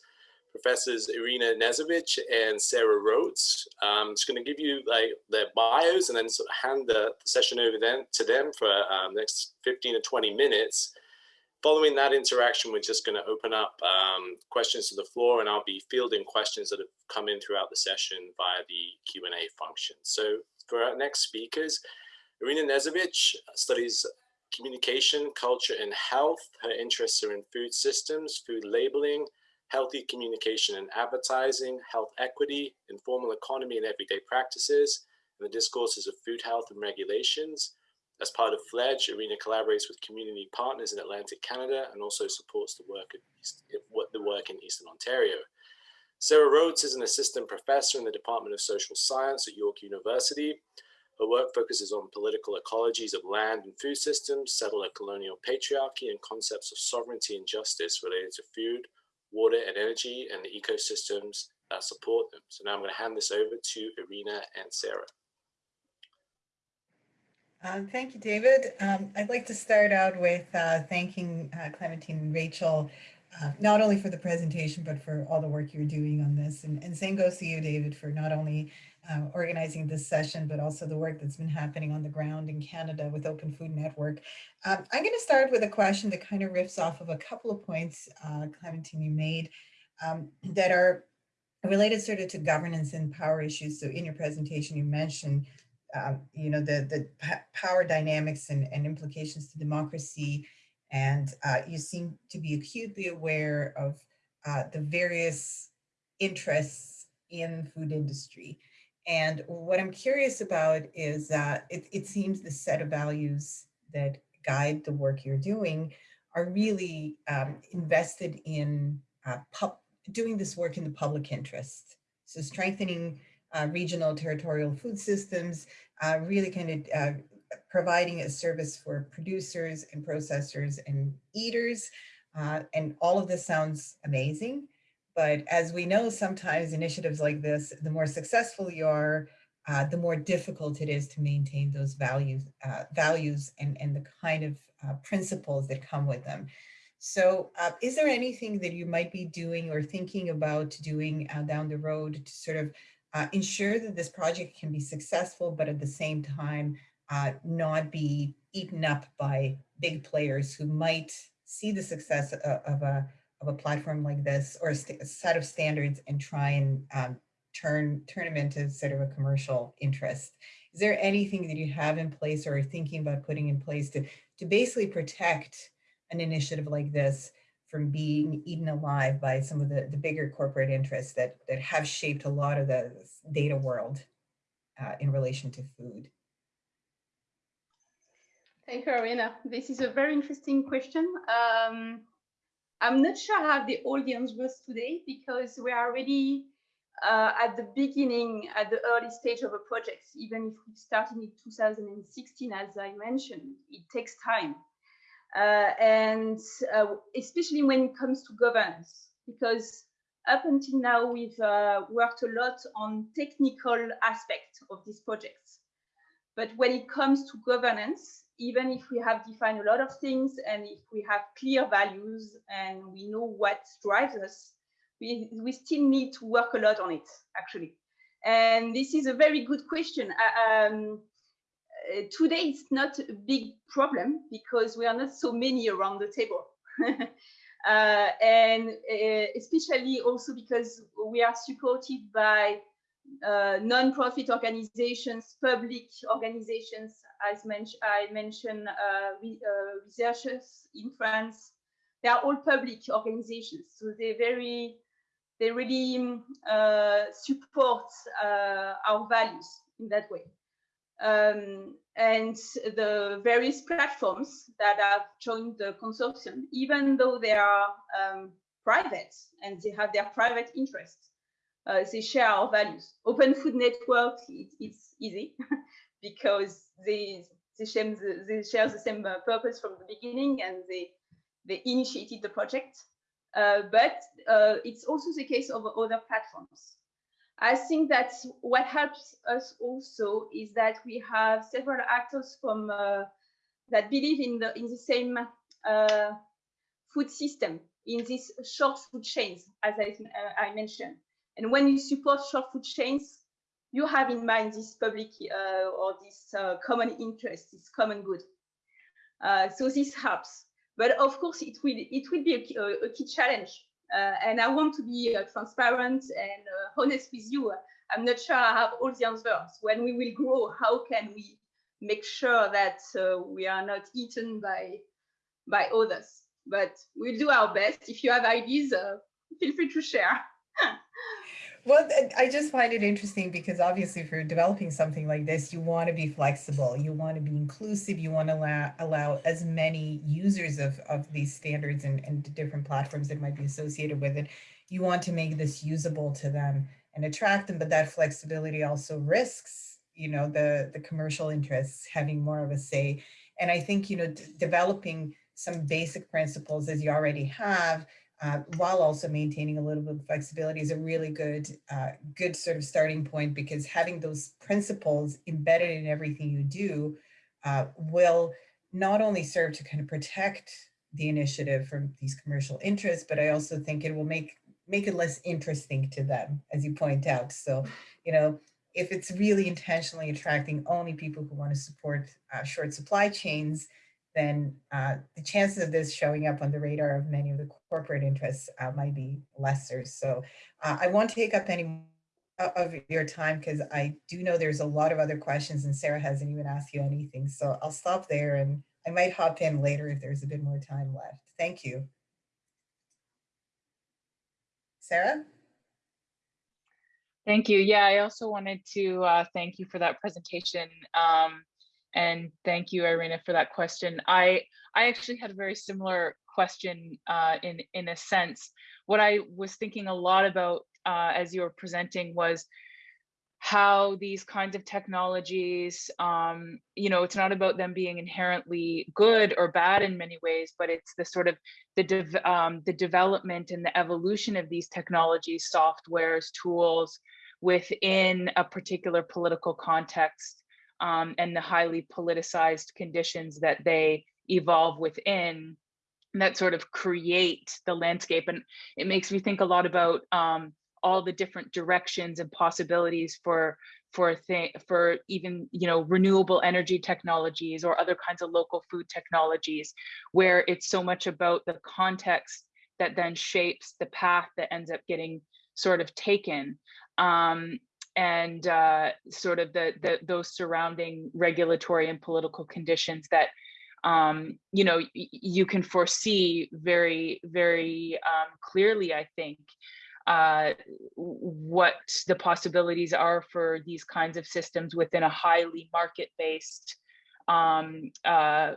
S1: Professors Irina Knežević and Sarah Rotz. I'm just going to give you like their bios and then sort of hand the, the session over then to them for um, next 15 to 20 minutes. Following that interaction, we're just going to open up um, questions to the floor and I'll be fielding questions that have come in throughout the session via the Q&A function. So for our next speakers, Irina Knežević studies communication, culture, and health. Her interests are in food systems, food labeling, healthy communication and advertising, health equity, informal economy and everyday practices, and the discourses of food health and regulations. As part of FLEDGE, Irina collaborates with community partners in Atlantic Canada and also supports the work, East, the work in Eastern Ontario. Sarah Rotz is an assistant professor in the Department of Social Science at York University. Her work focuses on political ecologies of land and food systems, settler colonial patriarchy, and concepts of sovereignty and justice related to food, water and energy, and the ecosystems that support them. So now I'm going to hand this over to Irina and Sarah.
S4: Um, thank you, David. Um, I'd like to start out with uh, thanking uh, Clementine and Rachel, uh, not only for the presentation, but for all the work you're doing on this. And, and same goes to you, David, for not only uh, organizing this session, but also the work that's been happening on the ground in Canada with Open Food Network. Um, I'm going to start with a question that kind of riffs off of a couple of points, uh, Clementine, you made um, that are related sort of to governance and power issues. So in your presentation, you mentioned um, you know, the, the power dynamics and, and implications to democracy. And uh, you seem to be acutely aware of uh, the various interests in food industry. And what I'm curious about is that it, it seems the set of values that guide the work you're doing are really um, invested in uh, doing this work in the public interest. So strengthening uh, regional territorial food systems, uh, really kind of uh, providing a service for producers and processors and eaters. Uh, and all of this sounds amazing. But as we know, sometimes initiatives like this, the more successful you are, uh, the more difficult it is to maintain those values, uh, values and, and the kind of uh, principles that come with them. So uh, is there anything that you might be doing or thinking about doing uh, down the road to sort of uh, ensure that this project can be successful, but at the same time, not be eaten up by big players who might see the success of, of a, of a platform like this or a, a set of standards and try and um, turn, turn them into sort of a commercial interest. Is there anything that you have in place or are thinking about putting in place to, to basically protect an initiative like this from being eaten alive by some of the, the bigger corporate interests that, that have shaped a lot of the data world uh, in relation to food?
S3: Thank you, Irina. This is a very interesting question. Um, I'm not sure how the audience was today because we are already uh, at the beginning, at the early stage of a project, even if we started in 2016, as I mentioned, it takes time. Uh, and uh, especially when it comes to governance, because up until now, we've uh, worked a lot on technical aspects of these projects. But when it comes to governance, even if we have defined a lot of things and if we have clear values and we know what drives us, we, we still need to work a lot on it, actually. And this is a very good question. Uh, um, uh, today, it's not a big problem because we are not so many around the table. uh, and uh, especially also because we are supported by uh, non-profit organizations, public organizations, as men I mentioned, uh, re uh, researchers in France. They are all public organizations, so they very, they really uh, support uh, our values in that way. Um, and the various platforms that have joined the consortium, even though they are um, private and they have their private interests, they share our values. Open Food Network, it, it's easy because they they share the, they share the same uh, purpose from the beginning and they they initiated the project. Uh, but uh, it's also the case of other platforms. I think that what helps us also is that we have several actors from uh, that believe in the in the same uh, food system in these short food chains, as I, I mentioned. And when you support short food chains, you have in mind this public uh, or this uh, common interest, this common good. Uh, so this helps. But of course, it will it will be a, a key challenge. Uh, and I want to be uh, transparent and uh, honest with you. I'm not sure I have all the answers. When we will grow, how can we make sure that we are not eaten by by others? But we'll do our best. If you have ideas, feel free to share.
S4: Well, I just find it interesting because obviously for developing something like this, you want to be flexible, you want to be inclusive, you want to allow, allow as many users of, of these standards and, and different platforms that might be associated with it. You want to make this usable to them and attract them, but that flexibility also risks, you know, the, the commercial interests having more of a say. And I think, you know, developing some basic principles as you already have, uh, while also maintaining a little bit of flexibility is a really good, uh, good sort of starting point because having those principles embedded in everything you do uh, will not only serve to kind of protect the initiative from these commercial interests, but I also think it will make make it less interesting to them, as you point out. So, you know, if it's really intentionally attracting only people who want to support uh, short supply chains, then uh, the chances of this showing up on the radar of many of the corporate interests uh, might be lesser. So uh, I won't take up any of your time because I do know there's a lot of other questions and Sarah hasn't even asked you anything. So I'll stop there and I might hop in later if there's a bit more time left. Thank you. Sarah?
S5: Thank you. Yeah, I also wanted to uh, thank you for that presentation. Um, and thank you, Irina, for that question. I I actually had a very similar question uh, in in a sense. What I was thinking a lot about uh, as you were presenting was how these kinds of technologies, um, you know, it's not about them being inherently good or bad in many ways, but it's the sort of the de um, the development and the evolution of these technologies, softwares, tools within a particular political context um, and the highly politicized conditions that they evolve within that sort of create the landscape. And it makes me think a lot about um, all the different directions and possibilities for for thing for even you know renewable energy technologies or other kinds of local food technologies where it's so much about the context that then shapes the path that ends up getting sort of taken um, and uh, sort of the, the those surrounding regulatory and political conditions that um, you know you can foresee very very um, clearly i think uh, what the possibilities are for these kinds of systems within a highly market-based um, uh,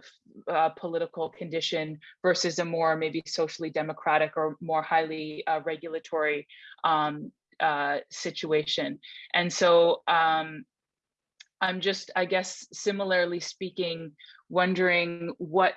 S5: uh, political condition versus a more maybe socially democratic or more highly uh, regulatory um, uh, situation. And so um, I'm just, I guess, similarly speaking, wondering what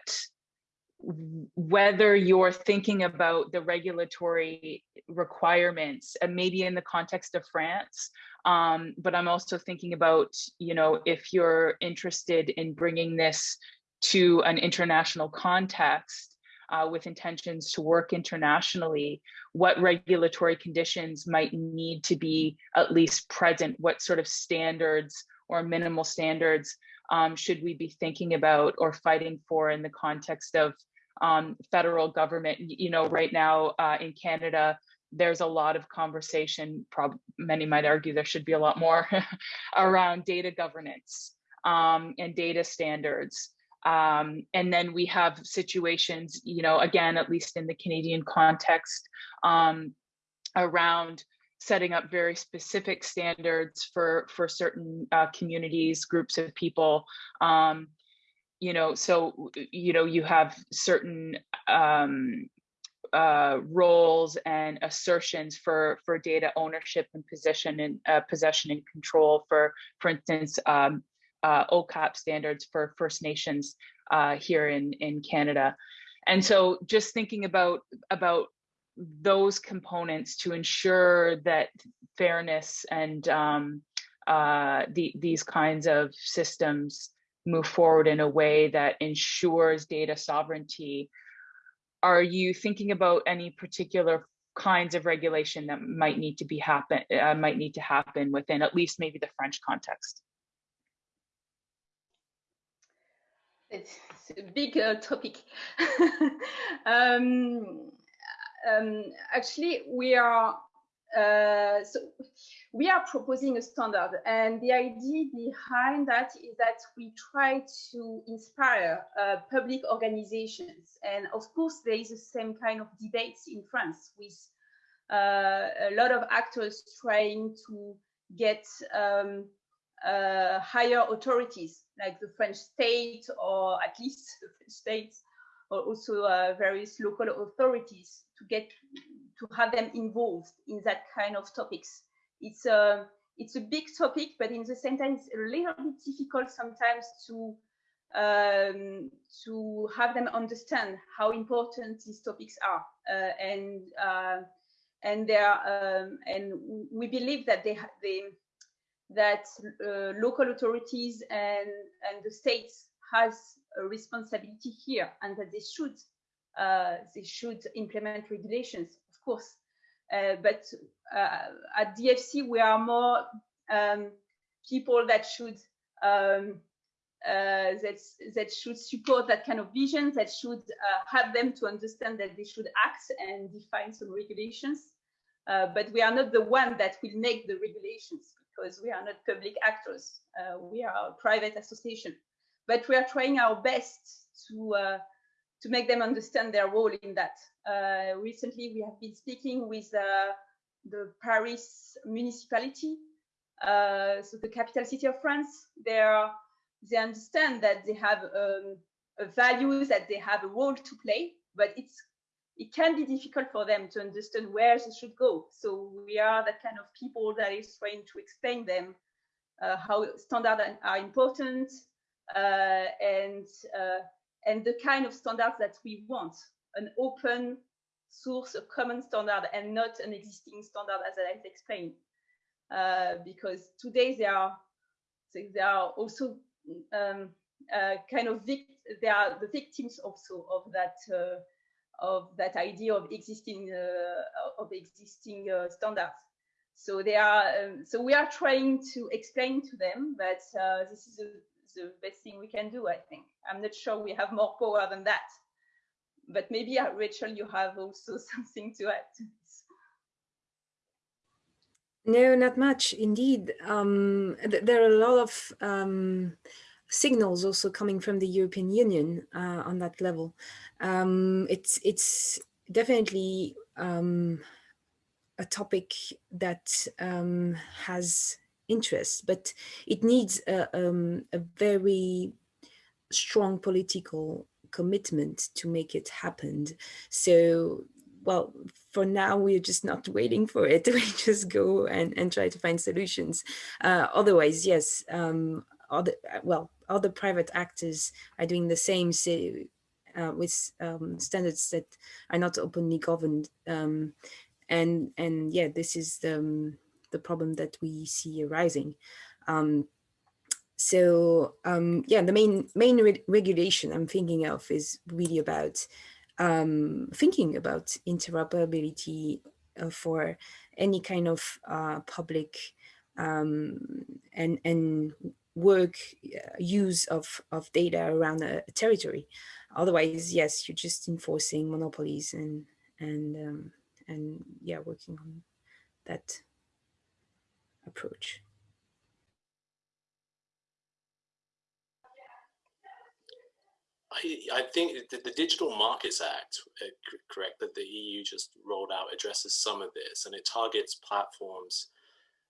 S5: whether you're thinking about the regulatory requirements and maybe in the context of France, um, but I'm also thinking about, you know, if you're interested in bringing this to an international context uh, with intentions to work internationally, what regulatory conditions might need to be at least present, what sort of standards or minimal standards um, should we be thinking about or fighting for in the context of um, federal government? You know, right now uh, in Canada, there's a lot of conversation, prob many might argue there should be a lot more around data governance um, and data standards. Um, and then we have situations, you know, again, at least in the Canadian context, um, around setting up very specific standards for for certain uh, communities, groups of people. Um, you know, so you know, you have certain um, uh, roles and assertions for for data ownership and possession and uh, possession and control. For for instance, um, uh, OCAP standards for First Nations uh, here in in Canada, and so just thinking about about those components to ensure that fairness and um, uh, the, these kinds of systems move forward in a way that ensures data sovereignty. Are you thinking about any particular kinds of regulation that might need to be happen uh, might need to happen within at least maybe the French context?
S3: It's, a big uh, topic. um, um, actually we are uh, so we are proposing a standard and the idea behind that is that we try to inspire uh, public organizations. And of course there is the same kind of debates in france with uh, a lot of actors trying to get um, uh, higher authorities like the french state or at least the french state also uh, various local authorities to get to have them involved in that kind of topics. It's a it's a big topic, but in the same time, it's a little bit difficult sometimes to um, to have them understand how important these topics are, uh, and uh, and they are, um, and we believe that they they that uh, local authorities and and the states has a responsibility here, and that they should uh, they should implement regulations, of course. Uh, but uh, at DFC, we are more um, people that should um, uh, that that should support that kind of vision, that should uh, help them to understand that they should act and define some regulations. Uh, but we are not the one that will make the regulations because we are not public actors. we are a private association. But we are trying our best to to make them understand their role in that. Uh, recently, we have been speaking with uh, the Paris municipality, uh, so the capital city of France. They are, they understand that they have um, a value, that they have a role to play, but it's it can be difficult for them to understand where they should go. So we are that kind of people that is trying to explain them uh, how standards are important uh, and uh, and the kind of standards that we want, an open source, a common standard, and not an existing standard as I explained. Uh, because today they are they are also um, uh, kind of they are the victims also of that uh, of that idea of existing uh, of existing uh, standards. So they are um, so we are trying to explain to them that uh, this is a the best thing we can do, I think. I'm not sure we have more power than that. But maybe, uh, Rachel, you have also something to add to this.
S2: No, not much, indeed. Um, th there are a lot of um, signals also coming from the European Union uh, on that level. Um, it's, it's definitely um, a topic that um, has interests, but it needs a, um, a very strong political commitment to make it happen. So well, for now, we're just not waiting for it. We just go and, and try to find solutions. Uh, otherwise, yes, um, other, well, other private actors are doing the same so, uh, with um, standards that are not openly governed. Um, and, and yeah, this is the, um, the problem that we see arising. Um, so um, yeah, the main main re regulation I'm thinking of is really about um, thinking about interoperability uh, for any kind of uh, public um, and and work uh, use of of data around a, a, territory. Otherwise, yes, you're just enforcing monopolies and and um, and yeah, working on that approach.
S1: I, I think the, the, Digital Markets Act, uh, correct, that the EU just rolled out addresses some of this and it targets platforms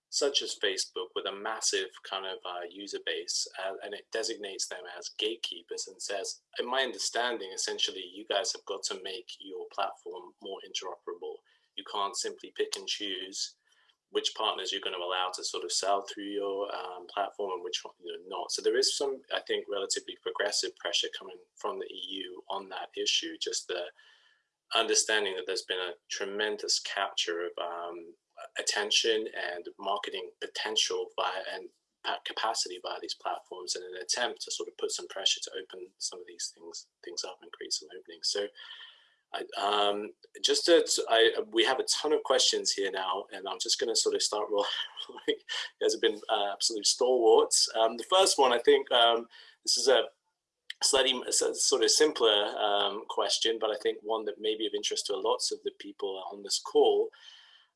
S1: such as Facebook with a massive kind of uh, user base uh, and it designates them as gatekeepers and says, in my understanding, essentially, you guys have got to make your platform more interoperable. You can't simply pick and choose which partners you're going to allow to sort of sell through your um, platform and which one you know not. So there is some, I think, relatively progressive pressure coming from the EU on that issue. Just the understanding that there's been a tremendous capture of um, attention and marketing potential via and capacity by these platforms in an attempt to sort of put some pressure to open some of these things things up and create some openings. So Um, just to, I, we have a ton of questions here now, and I'm just going to sort of start rolling. you guys have been uh, absolute stalwarts. Um, the first one, I think, um, this is a slightly sort of simpler um, question, but I think one that may be of interest to lots of the people on this call.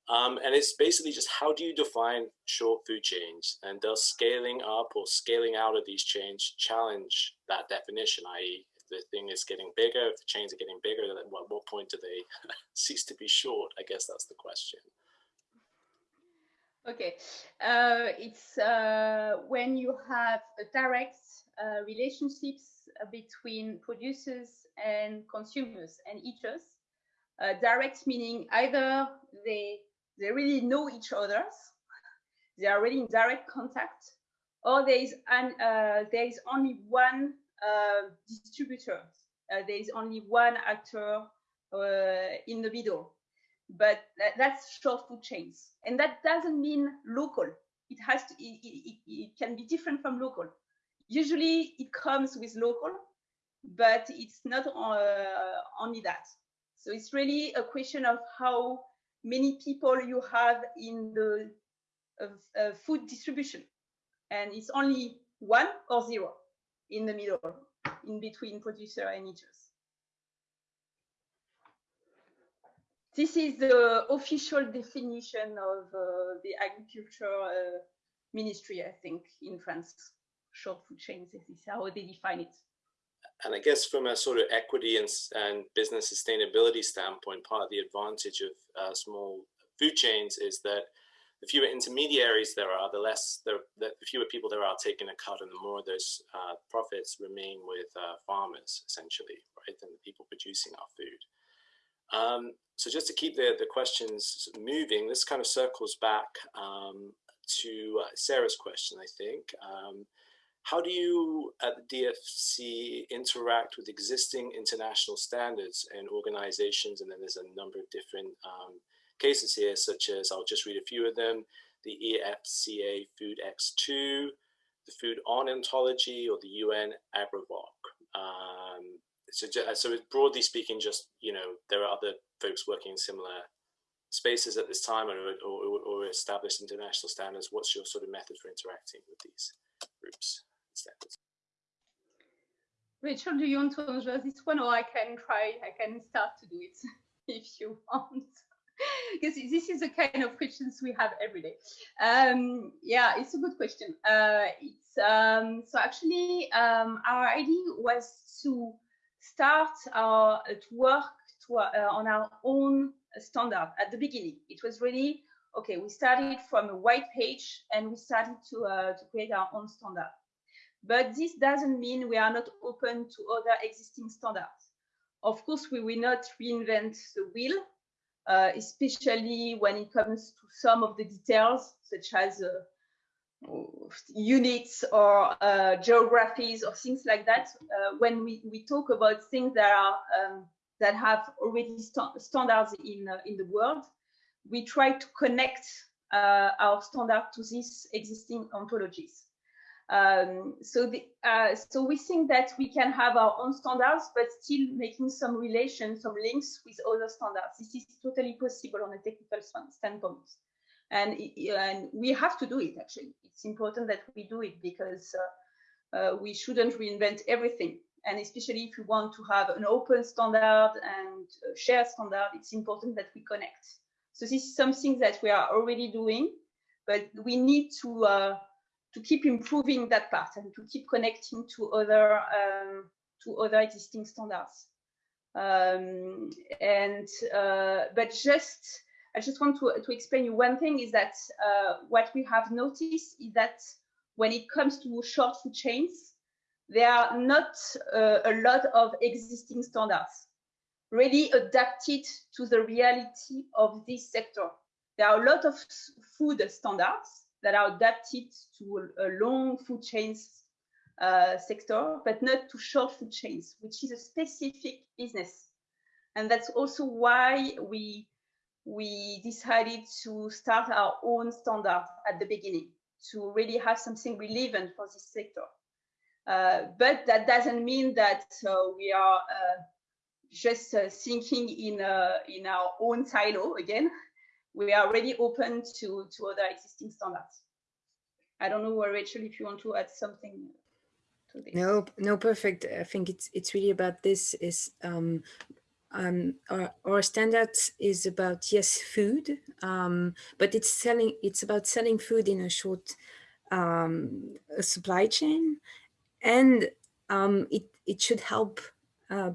S1: Um, and it's basically just how do you define short food chains and does scaling up or scaling out of these chains challenge that definition, i.e the thing is getting bigger, if the chains are getting bigger, then at what point do they cease to be short? I guess that's the question.
S3: Okay, uh, it's uh, when you have direct uh, relationships between producers and consumers and eaters. Uh, direct meaning either they they really know each other, they are really in direct contact, or there is an, uh, there is only one uh, distributor. Uh, there is only one actor uh, in the middle, but that, that's short food chains, and that doesn't mean local. It has to. It, it, it can be different from local. Usually, it comes with local, but it's not only that. So it's really a question of how many people you have in the uh, uh, food distribution. And it's only one or zero in the middle, in between producer and eaters. This is the official definition of uh, the agriculture uh, ministry, I think, in France. Short food chains, this is how they define it.
S1: And I guess from a sort of equity and, and business sustainability standpoint, part of the advantage of uh, small food chains is that the fewer intermediaries there are, the less, the, the fewer people there are taking a cut and the more those uh, profits remain with uh, farmers, essentially, right, than the people producing our food. Um, so just to keep the, the questions moving, this kind of circles back um, to uh, Sarah's question, I think. Um, how do you at the DFC interact with existing international standards and organizations? And then there's a number of different um, cases here, such as, I'll just read a few of them, the EFSA Food X2, the FoodOn Ontology, or the UN AGROVOC. Um, so, so broadly speaking, just, you know, there are other folks working in similar spaces at this time or, or, or established international standards. What's your sort of method for interacting with these groups and standards?
S3: Do you want to answer this one or I can try, I can start to do it if you want because this is the kind of questions we have every day. Um, yeah, it's a good question. Uh, it's um, so actually um, our idea was to start our to work to, uh, on our own standard at the beginning. It was really okay. We started from a white page and we started to uh, to create our own standard. But this doesn't mean we are not open to other existing standards. Of course, we will not reinvent the wheel uh, especially when it comes to some of the details, such as uh, units or uh, geographies or things like that. Uh, when we, we talk about things that are um, that have already st standards in uh, in the world, we try to connect uh, our standard to these existing ontologies. Um, so, the, uh, so we think that we can have our own standards, but still making some relation, some links with other standards. This is totally possible on a technical standpoint. And, and we have to do it, actually. It's important that we do it because uh, uh, we shouldn't reinvent everything. And especially if we want to have an open standard and shared standard, it's important that we connect. So this is something that we are already doing, but we need to uh, to keep improving that part and to keep connecting to other um, to other existing standards. Um, and uh, but just I just want to, to explain you one thing is that uh, what we have noticed is that when it comes to short food chains, there are not uh, a lot of existing standards really adapted to the reality of this sector. There are a lot of food standards that are adapted to a, long food chains uh, sector, but not to short food chains, which is a specific business. And that's also why we, we decided to start our own standard at the beginning to really have something relevant for this sector. Uh, but that doesn't mean that uh, we are uh, just uh, thinking in, uh, in our own silo again we are already open to, to other existing standards. I don't know, Rachel, if you want to add something to this.
S2: No, no, perfect. I think it's it's really about this is um, um, our, our standards is about yes food um, but it's selling it's about selling food in a short um, supply chain and um, it it should help uh,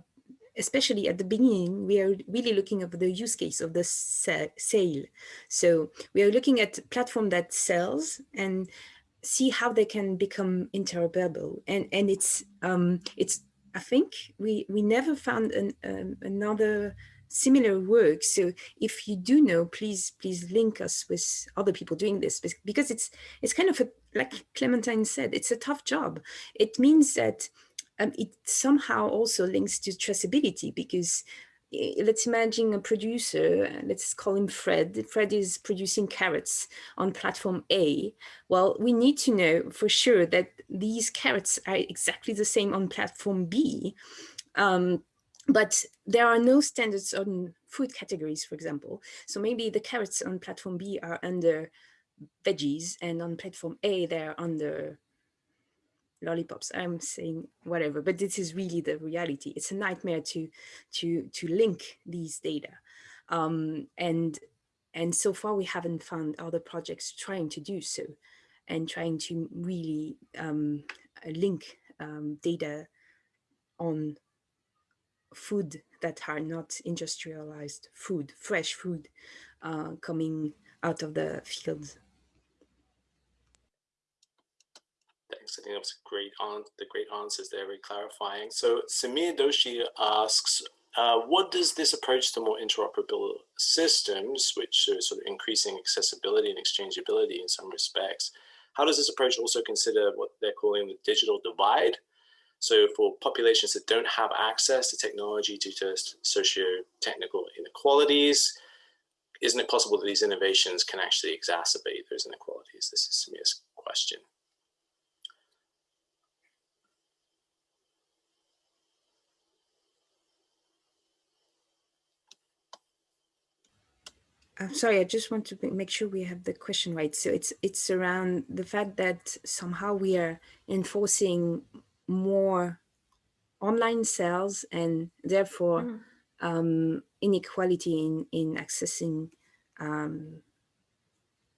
S2: especially at the beginning, we are really looking at the use case of the sale. So we are looking at platform that sells and see how they can become interoperable. And and it's um, it's I think we we never found an, um, another similar work. So if you do know, please please link us with other people doing this because it's it's kind of a, like Clementine said, it's a tough job. It means that um, it somehow also links to traceability because eh, let's imagine a producer, let's call him Fred. Fred is producing carrots on platform A. Well, we need to know for sure that these carrots are exactly the same on platform B. Um, but there are no standards on food categories, for example. So maybe the carrots on platform B are under veggies and on platform A, they're under lollipops i'm saying whatever but this is really the reality. It's a nightmare to to to link these data. Um, and and so far we haven't found other projects trying to do so and trying to really um, link um, data on food that are not industrialized food fresh food uh, coming out of the fields
S1: Thanks. I think that was a great on the great answers there, very clarifying. So Samir Doshi asks, uh, what does this approach to more interoperable systems, which are sort of increasing accessibility and exchangeability in some respects, how does this approach also consider what they're calling the digital divide? So for populations that don't have access to technology due to socio-technical inequalities, isn't it possible that these innovations can actually exacerbate those inequalities? This is Samir's question.
S2: I'm sorry, I just want to make sure we have the question right. So it's it's around the fact that somehow we are enforcing more online sales and therefore mm. um, inequality in, in accessing um,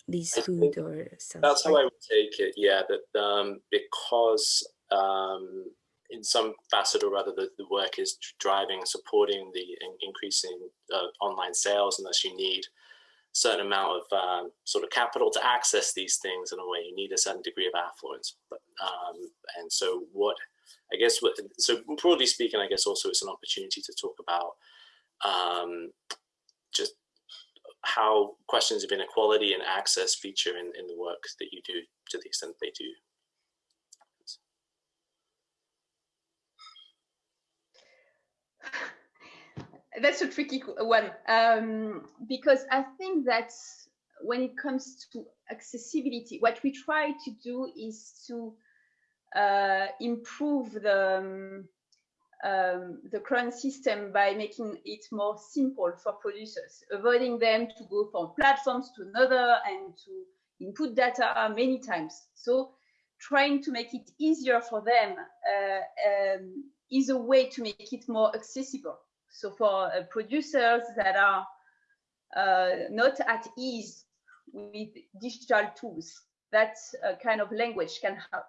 S2: these food or
S1: stuff. That's how I would take it, yeah, that um, because um, in some facet or other the, the work is driving, supporting the in, increasing uh, online sales unless you need certain amount of um, sort of capital to access these things in a way. You need a certain degree of affluence. But, um, and so what, I guess, what, so broadly speaking, I guess also it's an opportunity to talk about um, just how questions of inequality and access feature in, in the work that you do to the extent they do.
S3: That's a tricky one um, because I think that when it comes to accessibility, what we try to do is to uh, improve the um, um, the current system by making it more simple for producers, avoiding them to go from platforms to another and to input data many times. So trying to make it easier for them uh, um, is a way to make it more accessible. So for uh, producers that are uh, not at ease with digital tools, that uh, kind of language can help.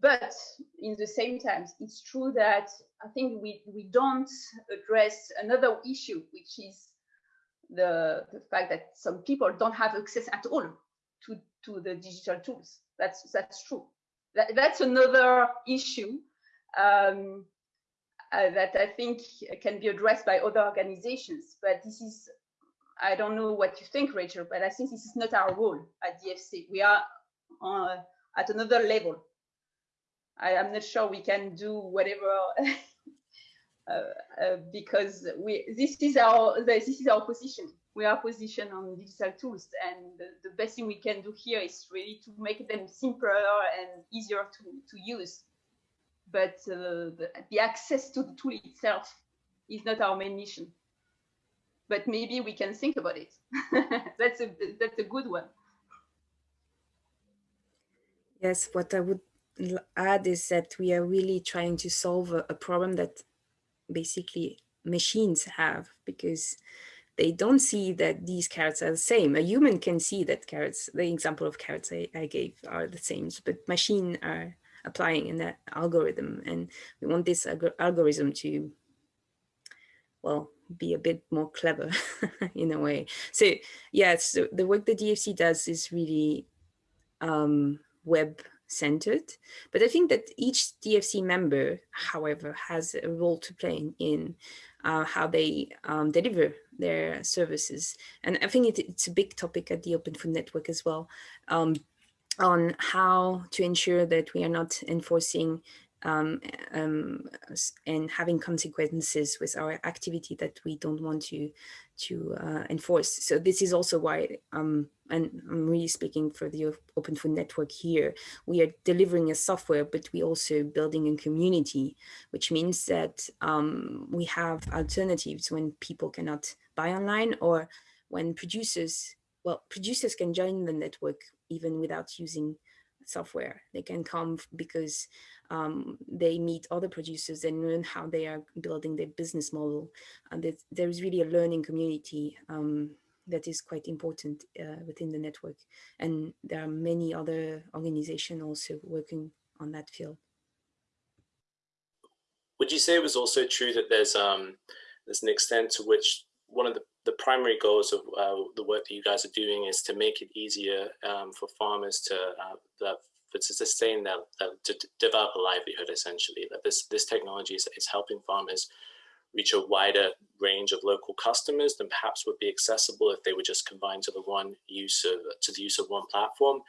S3: But in the same time, it's true that I think we, we don't address another issue, which is the, the fact that some people don't have access at all to, to the digital tools. That's, that's true. That, that's another issue um, uh, that I think can be addressed by other organizations. But this is, I don't know what you think, Rachel, but I think this is not our role at DFC. We are uh, at another level. I, am not sure we can do whatever uh, uh, because we this is our this is our position. We are positioned on digital tools, and the, the, best thing we can do here is really to make them simpler and easier to to use. But uh, the, the access to the tool itself is not our main mission. But maybe we can think about it. that's a that's a good one.
S2: Yes, what I would add is that we are really trying to solve a, a problem that basically machines have because they don't see that these carrots are the same. A human can see that carrots, the example of carrots I, I gave are the same, but machine are applying in that algorithm. And we want this algorithm to, well, be a bit more clever in a way. So yes, yeah, so the work the DFC does is really um, web centered. But I think that each DFC member, however, has a role to play in uh, how they um, deliver their services. And I think it, it's a big topic at the Open Food Network as well um, on how to ensure that we are not enforcing um, um, and having consequences with our activity that we don't want to to uh, enforce. So this is also why, um, and I'm really speaking for the Open Food Network here, we are delivering a software, but we also building a community, which means that um, we have alternatives when people cannot buy online or when producers, well, producers can join the network even without using software. They can come because um, they meet other producers and learn how they are building their business model. And there's really a learning community um, that is quite important uh, within the network. And there are many other organizations also working on that field.
S1: Would you say it was also true that there's um, there's an extent to which one of the, the primary goals of uh, the work that you guys are doing is to make it easier um, for farmers to uh, to sustain that to develop a livelihood essentially. That this this technology is, is helping farmers reach a wider range of local customers than perhaps would be accessible if they were just combined to the one use of to the use of one platform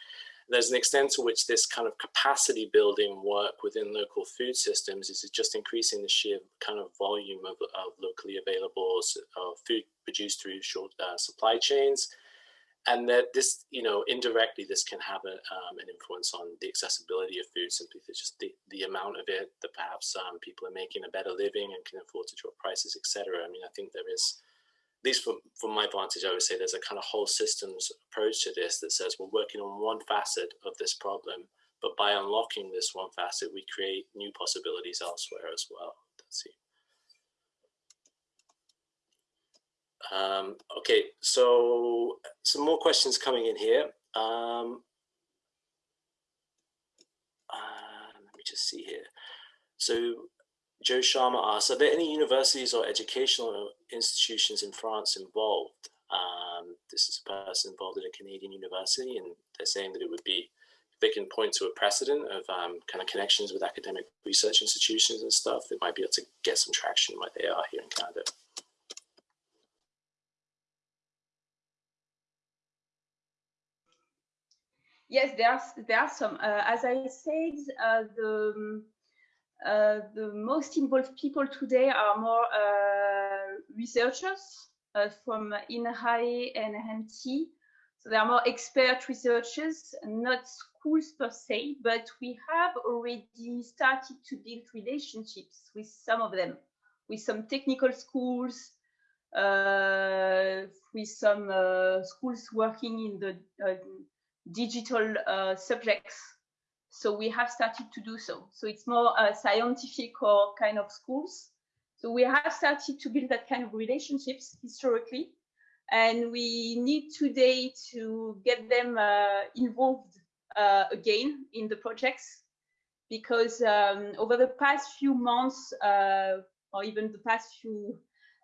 S1: there's an extent to which this kind of capacity building work within local food systems is just increasing the sheer kind of volume of, of locally available food produced through short uh, supply chains and that this, you know, indirectly, this can have a, um, an influence on the accessibility of food simply for just the, the amount of it that perhaps um, people are making a better living and can afford to drop prices, etc. I mean, I think there is, at least from, from my vantage, I would say there's a kind of whole systems approach to this that says we're working on one facet of this problem, but by unlocking this one facet, we create new possibilities elsewhere as well. Let's see. Um, okay, so some more questions coming in here. Um, uh, let me just see here. So Joe Sharma asks, are there any universities or educational institutions in France involved. Um, this is a person involved at a Canadian university, and they're saying that it would be, they can point to a precedent of um, kind of connections with academic research institutions and stuff, they might be able to get some traction where they are here in Canada.
S3: Yes, there are, there are some. Uh, as I said, uh, the um, the most involved people today are more uh, researchers uh, from INRAE and HMT. So they are more expert researchers, not schools per se, but we have already started to build relationships with some of them, with some technical schools, uh, with some uh, schools working in the uh, digital uh, subjects. So we have started to do so. So it's more uh, scientific or kind of schools. So we have started to build that kind of relationships historically. And we need today to get them uh, involved uh, again in the projects because um, over the past few months uh, or even the past few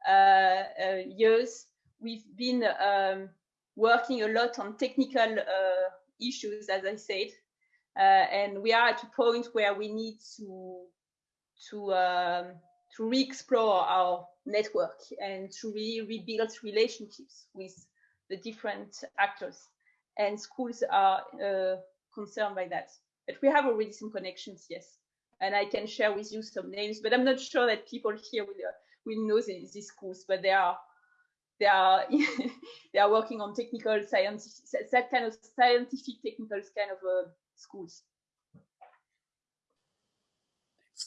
S3: uh, years, we've been um, working a lot on technical issues, as I said, and we are at a point where we need to to um, to re-explore our network and to re rebuild relationships with the different actors. And schools are uh, concerned by that. But we have already some connections, yes. And I can share with you some names, but I'm not sure that people here will, uh, will know these, these schools, but they are they are they are working on technical science that kind of scientific technical kind of uh, schools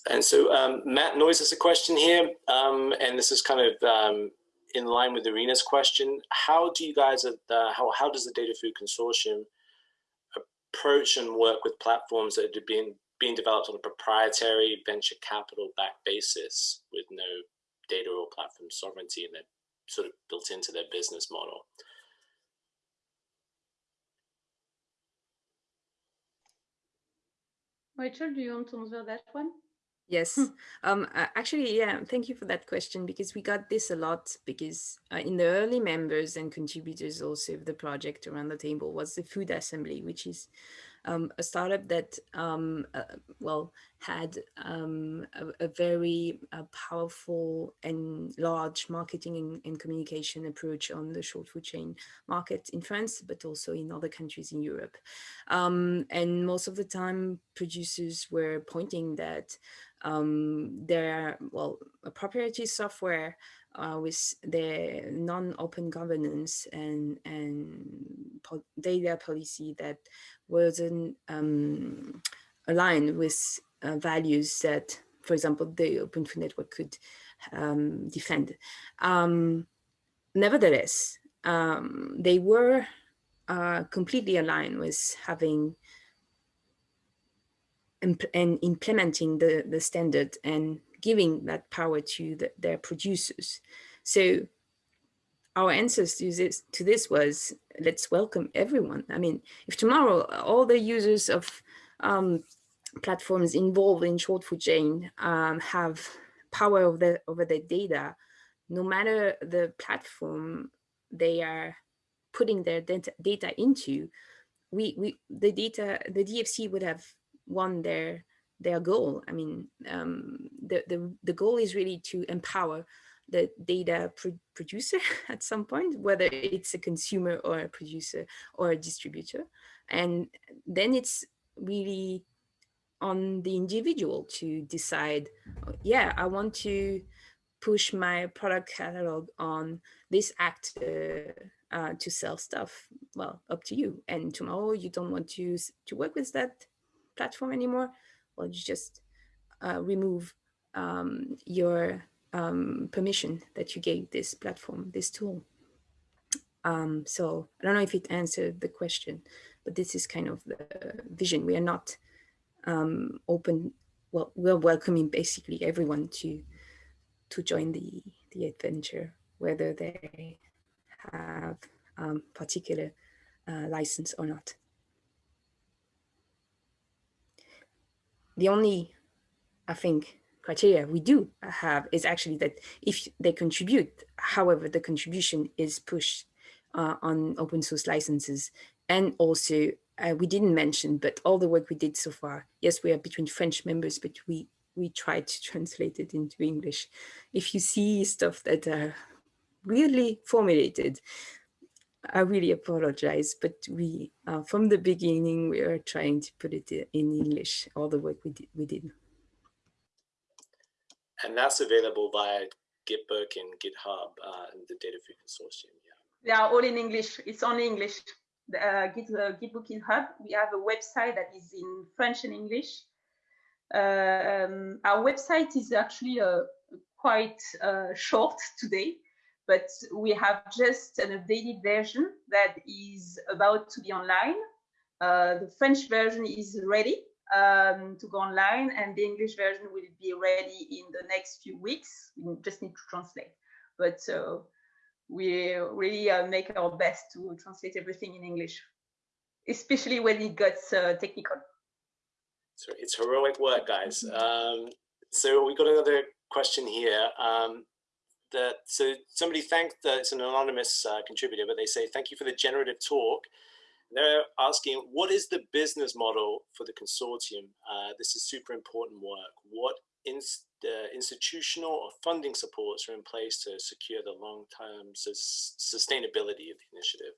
S1: and so um, Matt Noyes has a question here, um, and this is kind of um, in line with Irina's question. How do you guys, uh, how, how does the Data Food Consortium approach and work with platforms that are being, being developed on a proprietary venture capital backed basis with no data or platform sovereignty and they're sort of built into their business model?
S3: Rachel, do you want to answer that one?
S2: Yes, hmm. um, actually, yeah, thank you for that question because we got this a lot because uh, in the early members and contributors also of the project around the table was the Food Assembly, which is um, a startup that, um, uh, well, had um, a, a, very uh, powerful and large marketing and, and, communication approach on the short food chain market in France, but also in other countries in Europe. Um, and most of the time, producers were pointing that um, there, well, proprietary software uh, with the non-open governance and and po data policy that wasn't um, aligned with uh, values that, for example, the Open Food Network could um, defend. Um, nevertheless, um, they were uh, completely aligned with having and implementing the, the standard and giving that power to the, their producers. So our answers to this, to this was, let's welcome everyone. I mean, if tomorrow all the users of um, platforms involved in short food chain um, have power over, the, over their data, no matter the platform they are putting their data, data into, we, we, the data, the DFC would have won their their goal. I mean, um, the, the, the goal is really to empower the data pro producer at some point, whether it's a consumer or a producer or a distributor. And then it's really on the individual to decide, yeah, I want to push my product catalog on this actor uh, to sell stuff. Well, up to you. And tomorrow you don't want to, to work with that platform anymore, well, you just uh, remove um, your um, permission that you gave this platform, this tool. Um, so I don't know if it answered the question, but this is kind of the vision. We are not um, open, well, we're welcoming basically everyone to to join the, the adventure, whether they have um, particular uh, license or not. the only, I think, criteria we do have is actually that if they contribute, however, the contribution is pushed uh, on open source licenses. And also, uh, we didn't mention, but all the work we did so far, yes, we are between French members, but we we tried to translate it into English. If you see stuff that are weirdly formulated, I really apologize, but we, uh, from the beginning, we are trying to put it in English, all the work we did. We did.
S1: And that's available via Gitbook and GitHub uh, and the Data Food Consortium. Yeah.
S3: They are all in English. It's only English. The uh, Git, uh, Gitbook GitHub. We have a website that is in French and English. Um, our website is actually uh, quite uh, short today but we have just an updated version that is about to be online. Uh, the French version is ready um, to go online and the English version will be ready in the next few weeks. We just need to translate. But uh, we really uh, make our best to translate everything in English, especially when it gets uh, technical.
S1: So it's heroic work, guys. Um, so we got another question here. Um, that so somebody thanked that it's an anonymous uh, contributor, but they say thank you for the generative talk. They're asking what is the business model for the consortium? Uh, this is super important work. What ins uh, institutional or funding supports are in place to secure the long-term sus sustainability of the initiative?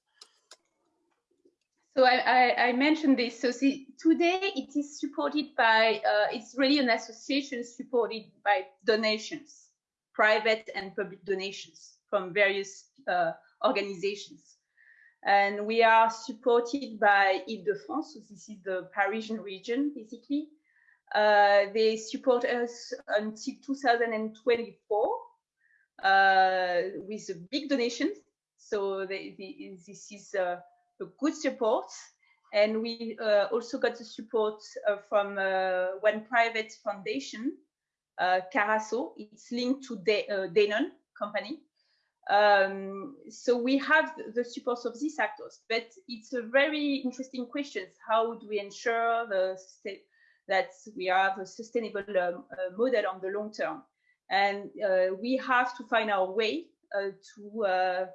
S3: So I, I, I, mentioned this. So see, today it is supported by, uh, it's really an association supported by donations private and public donations from various uh, organizations. And we are supported by Ile-de-France, so this is the Parisian region, basically. Uh, they support us until 2024 uh, with a big donation. So they, they, this is a, good support. And we uh, also got the support uh, from uh, one private foundation Carasso. It's linked to De Danone company. Um, so we have the support of these actors, but it's a very interesting question. How do we ensure the that we have a sustainable um, uh, model on the long term? And uh, we have to find our way uh, to uh,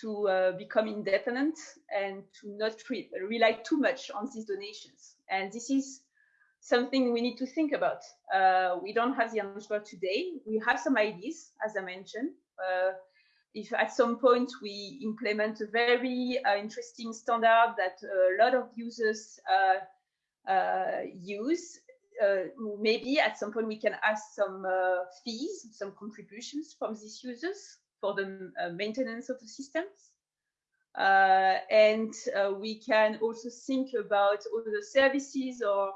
S3: to become independent and to not re rely too much on these donations. And this is something we need to think about. Uh, we don't have the answer today. We have some ideas, as I mentioned. Uh, if at some point we implement a very uh, interesting standard that a lot of users uh, uh, use, uh, maybe at some point we can ask some fees, some contributions from these users for the maintenance of the systems. and we can also think about other services or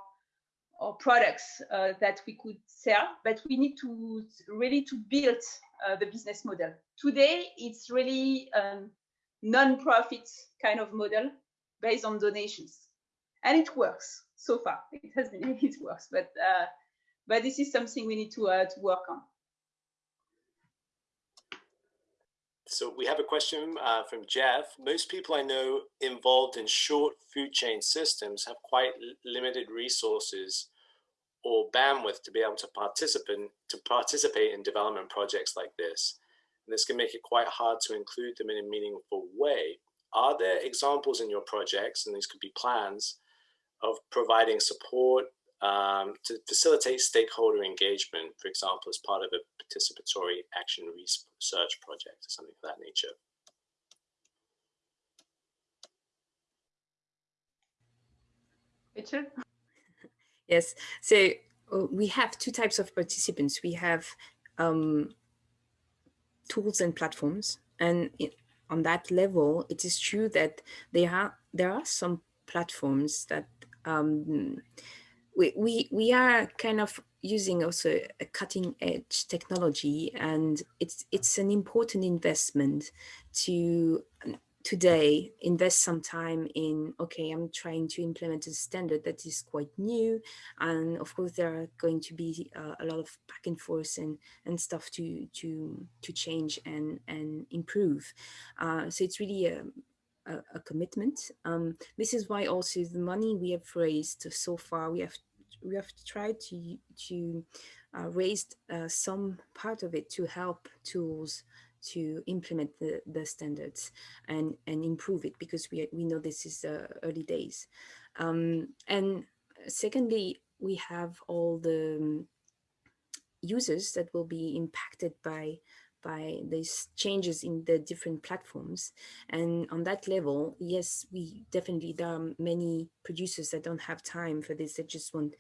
S3: or products uh, that we could sell, but we need to really to build uh, the business model. Today, it's really a non-profit kind of model based on donations, and it works so far. It has been it works, but uh, but this is something we need to uh, to work on.
S1: So we have a question uh, from Jeff. Most people I know involved in short food chain systems have quite limited resources or bandwidth to be able to participate to participate in development projects like this. And this can make it quite hard to include them in a meaningful way. Are there examples in your projects, and these could be plans, of providing support um, to facilitate stakeholder engagement, for example, as part of a participatory action research project or something of that nature?
S3: Richard?
S2: Yes, so uh, we have two types of participants. We have um, tools and platforms. And on that level, it is true that there are, there are some platforms that um, we, we, we are kind of using also a cutting edge technology and it's, it's an important investment to today invest some time in okay i'm trying to implement a standard that is quite new. And of course there are going to be uh, a lot of back and forth and and stuff to to to change and and improve. Uh, so it's really a, a, a commitment. Um, this is why also the money we have raised so far we have we have tried to to uh, raise uh, some part of it to help tools to implement the, the standards and, and improve it because we, we know this is uh, early days. Um, and secondly, we have all the um, users that will be impacted by by these changes in the different platforms. And on that level, yes, we definitely, there are many producers that don't have time for this, They just want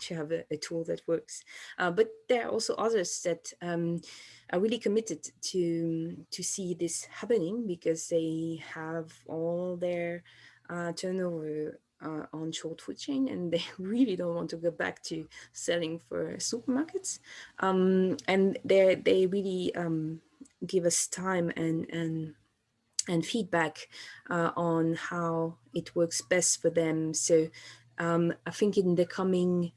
S2: to have a, a tool that works. Uh, but there are also others that um, are really committed to, to see this happening because they have all their uh, turnover uh, on short food chain and they really don't want to go back to selling for supermarkets. Um, and they they really um, give us time and, and, and feedback uh, on how it works best for them. So um, I think in the coming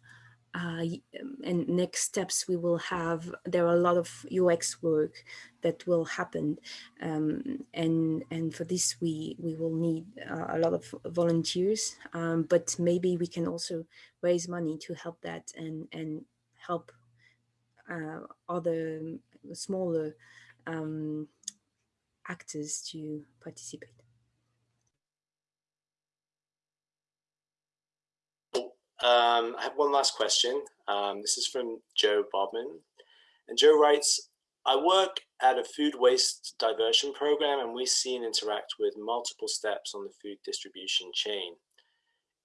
S2: uh, um, and next steps we will have, there are a lot of UX work that will happen. Um, and, and for this, we, we will need uh, a lot of volunteers, um, but maybe we can also raise money to help that and, and help uh, other smaller um, actors to participate.
S1: Um, I have one last question. Um, this is from Joe Bobman. And Joe writes, I work at a food waste diversion program and we see and interact with multiple steps on the food distribution chain.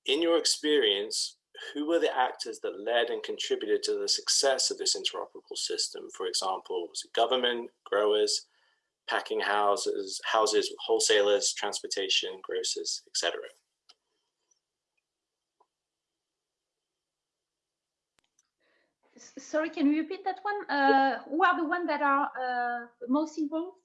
S1: In your experience, who were the actors that led and contributed to the success of this interoperable system? For example, was it government, growers, packing houses, houses, wholesalers, transportation, grocers, etc.?
S3: Sorry, can you repeat that one? Uh, who are the ones that are uh, most involved?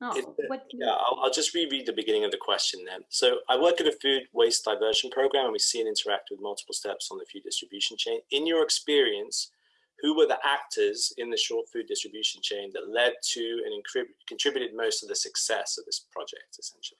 S1: No, what yeah, I'll, I'll, just reread the beginning of the question then. So I work at a food waste diversion program and we see and interact with multiple steps on the food distribution chain. In your experience, who were the actors in the short food distribution chain that led to and contributed most of the success of this project, essentially?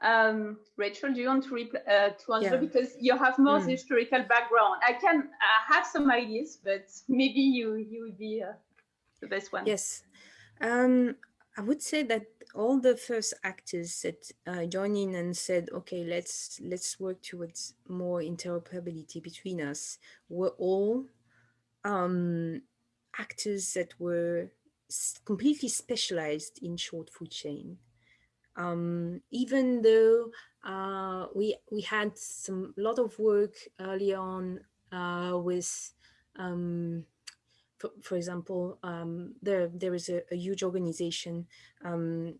S3: Um, Rachel, do you want to, uh, to answer yeah. because you have more mm. historical background? I can uh, have some ideas, but maybe you you would be uh, the best one.
S2: Yes, um, I would say that all the first actors that uh, joined in and said, "Okay, let's let's work towards more interoperability between us," were all um, actors that were completely specialized in short food chain um, even though uh, we we had some lot of work early on uh, with, um, for, for, example, um, there there is a, a huge organization um,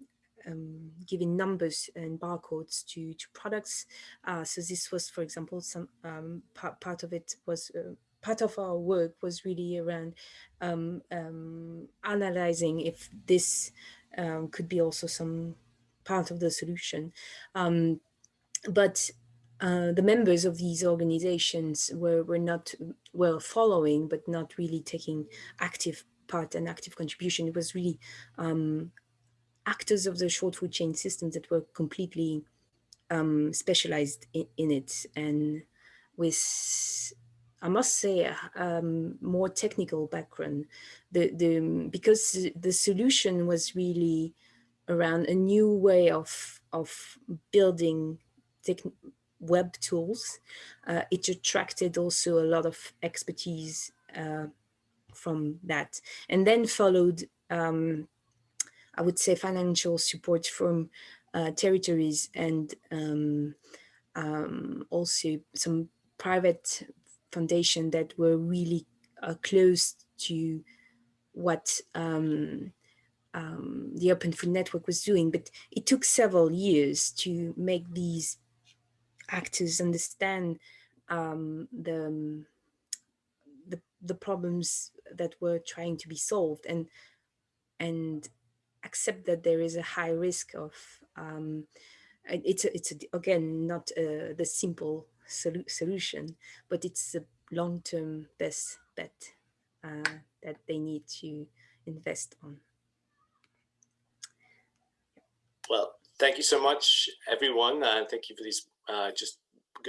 S2: um, giving numbers and barcodes to to products. Uh, so this was, for example, some um, part part of it was uh, part of our work was really around analyzing if this could be also some part of the solution. Um, but uh, the members of these organizations were, were not well following, but not really taking active part and active contribution. It was really um, actors of the short food chain systems that were completely um, specialized in, in, it and with, I must say, um, more technical background. The, the, because the solution was really around a new way of, of building web tools. Uh, it attracted also a lot of expertise uh, from that. And then followed, um, I would say, financial support from uh, territories and um, um, also some private foundation that were really uh, close to what um, um, the Open Food Network was doing, but it took several years to make these actors understand um, the, the, the problems that were trying to be solved and and accept that there is a high risk of um, it's a, it's a, again not a, the simple solu solution, but it's a long-term best bet uh, that they need to invest on.
S1: Well, thank you so much, everyone. Uh, thank you for these uh, just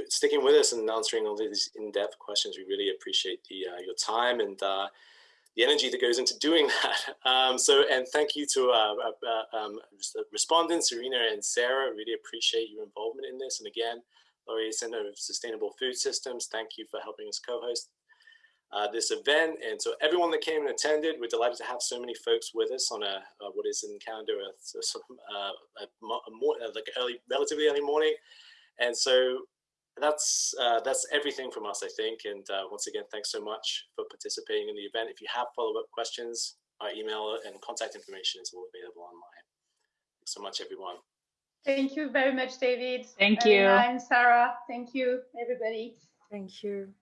S1: sticking with us and answering all these in-depth questions. We really appreciate the uh, your time and uh, the energy that goes into doing that. Um, so, and thank you to uh, uh, um, respondents, Serena and Sarah. Really appreciate your involvement in this. And again, Laurier Center of Sustainable Food Systems, thank you for helping us co-host. Uh, this event. And so everyone that came and attended, we're delighted to have so many folks with us on a, a what is in Canada a, a, sort of, uh, a, a more, like early, relatively early morning. And so that's uh, that's everything from us, I think. And uh, once again, thanks so much for participating in the event. If you have follow-up questions, our email and contact information is all available online. Thanks so much, everyone.
S3: Thank you very much, David.
S5: Thank you.
S3: And Sarah. Thank you, everybody.
S2: Thank you.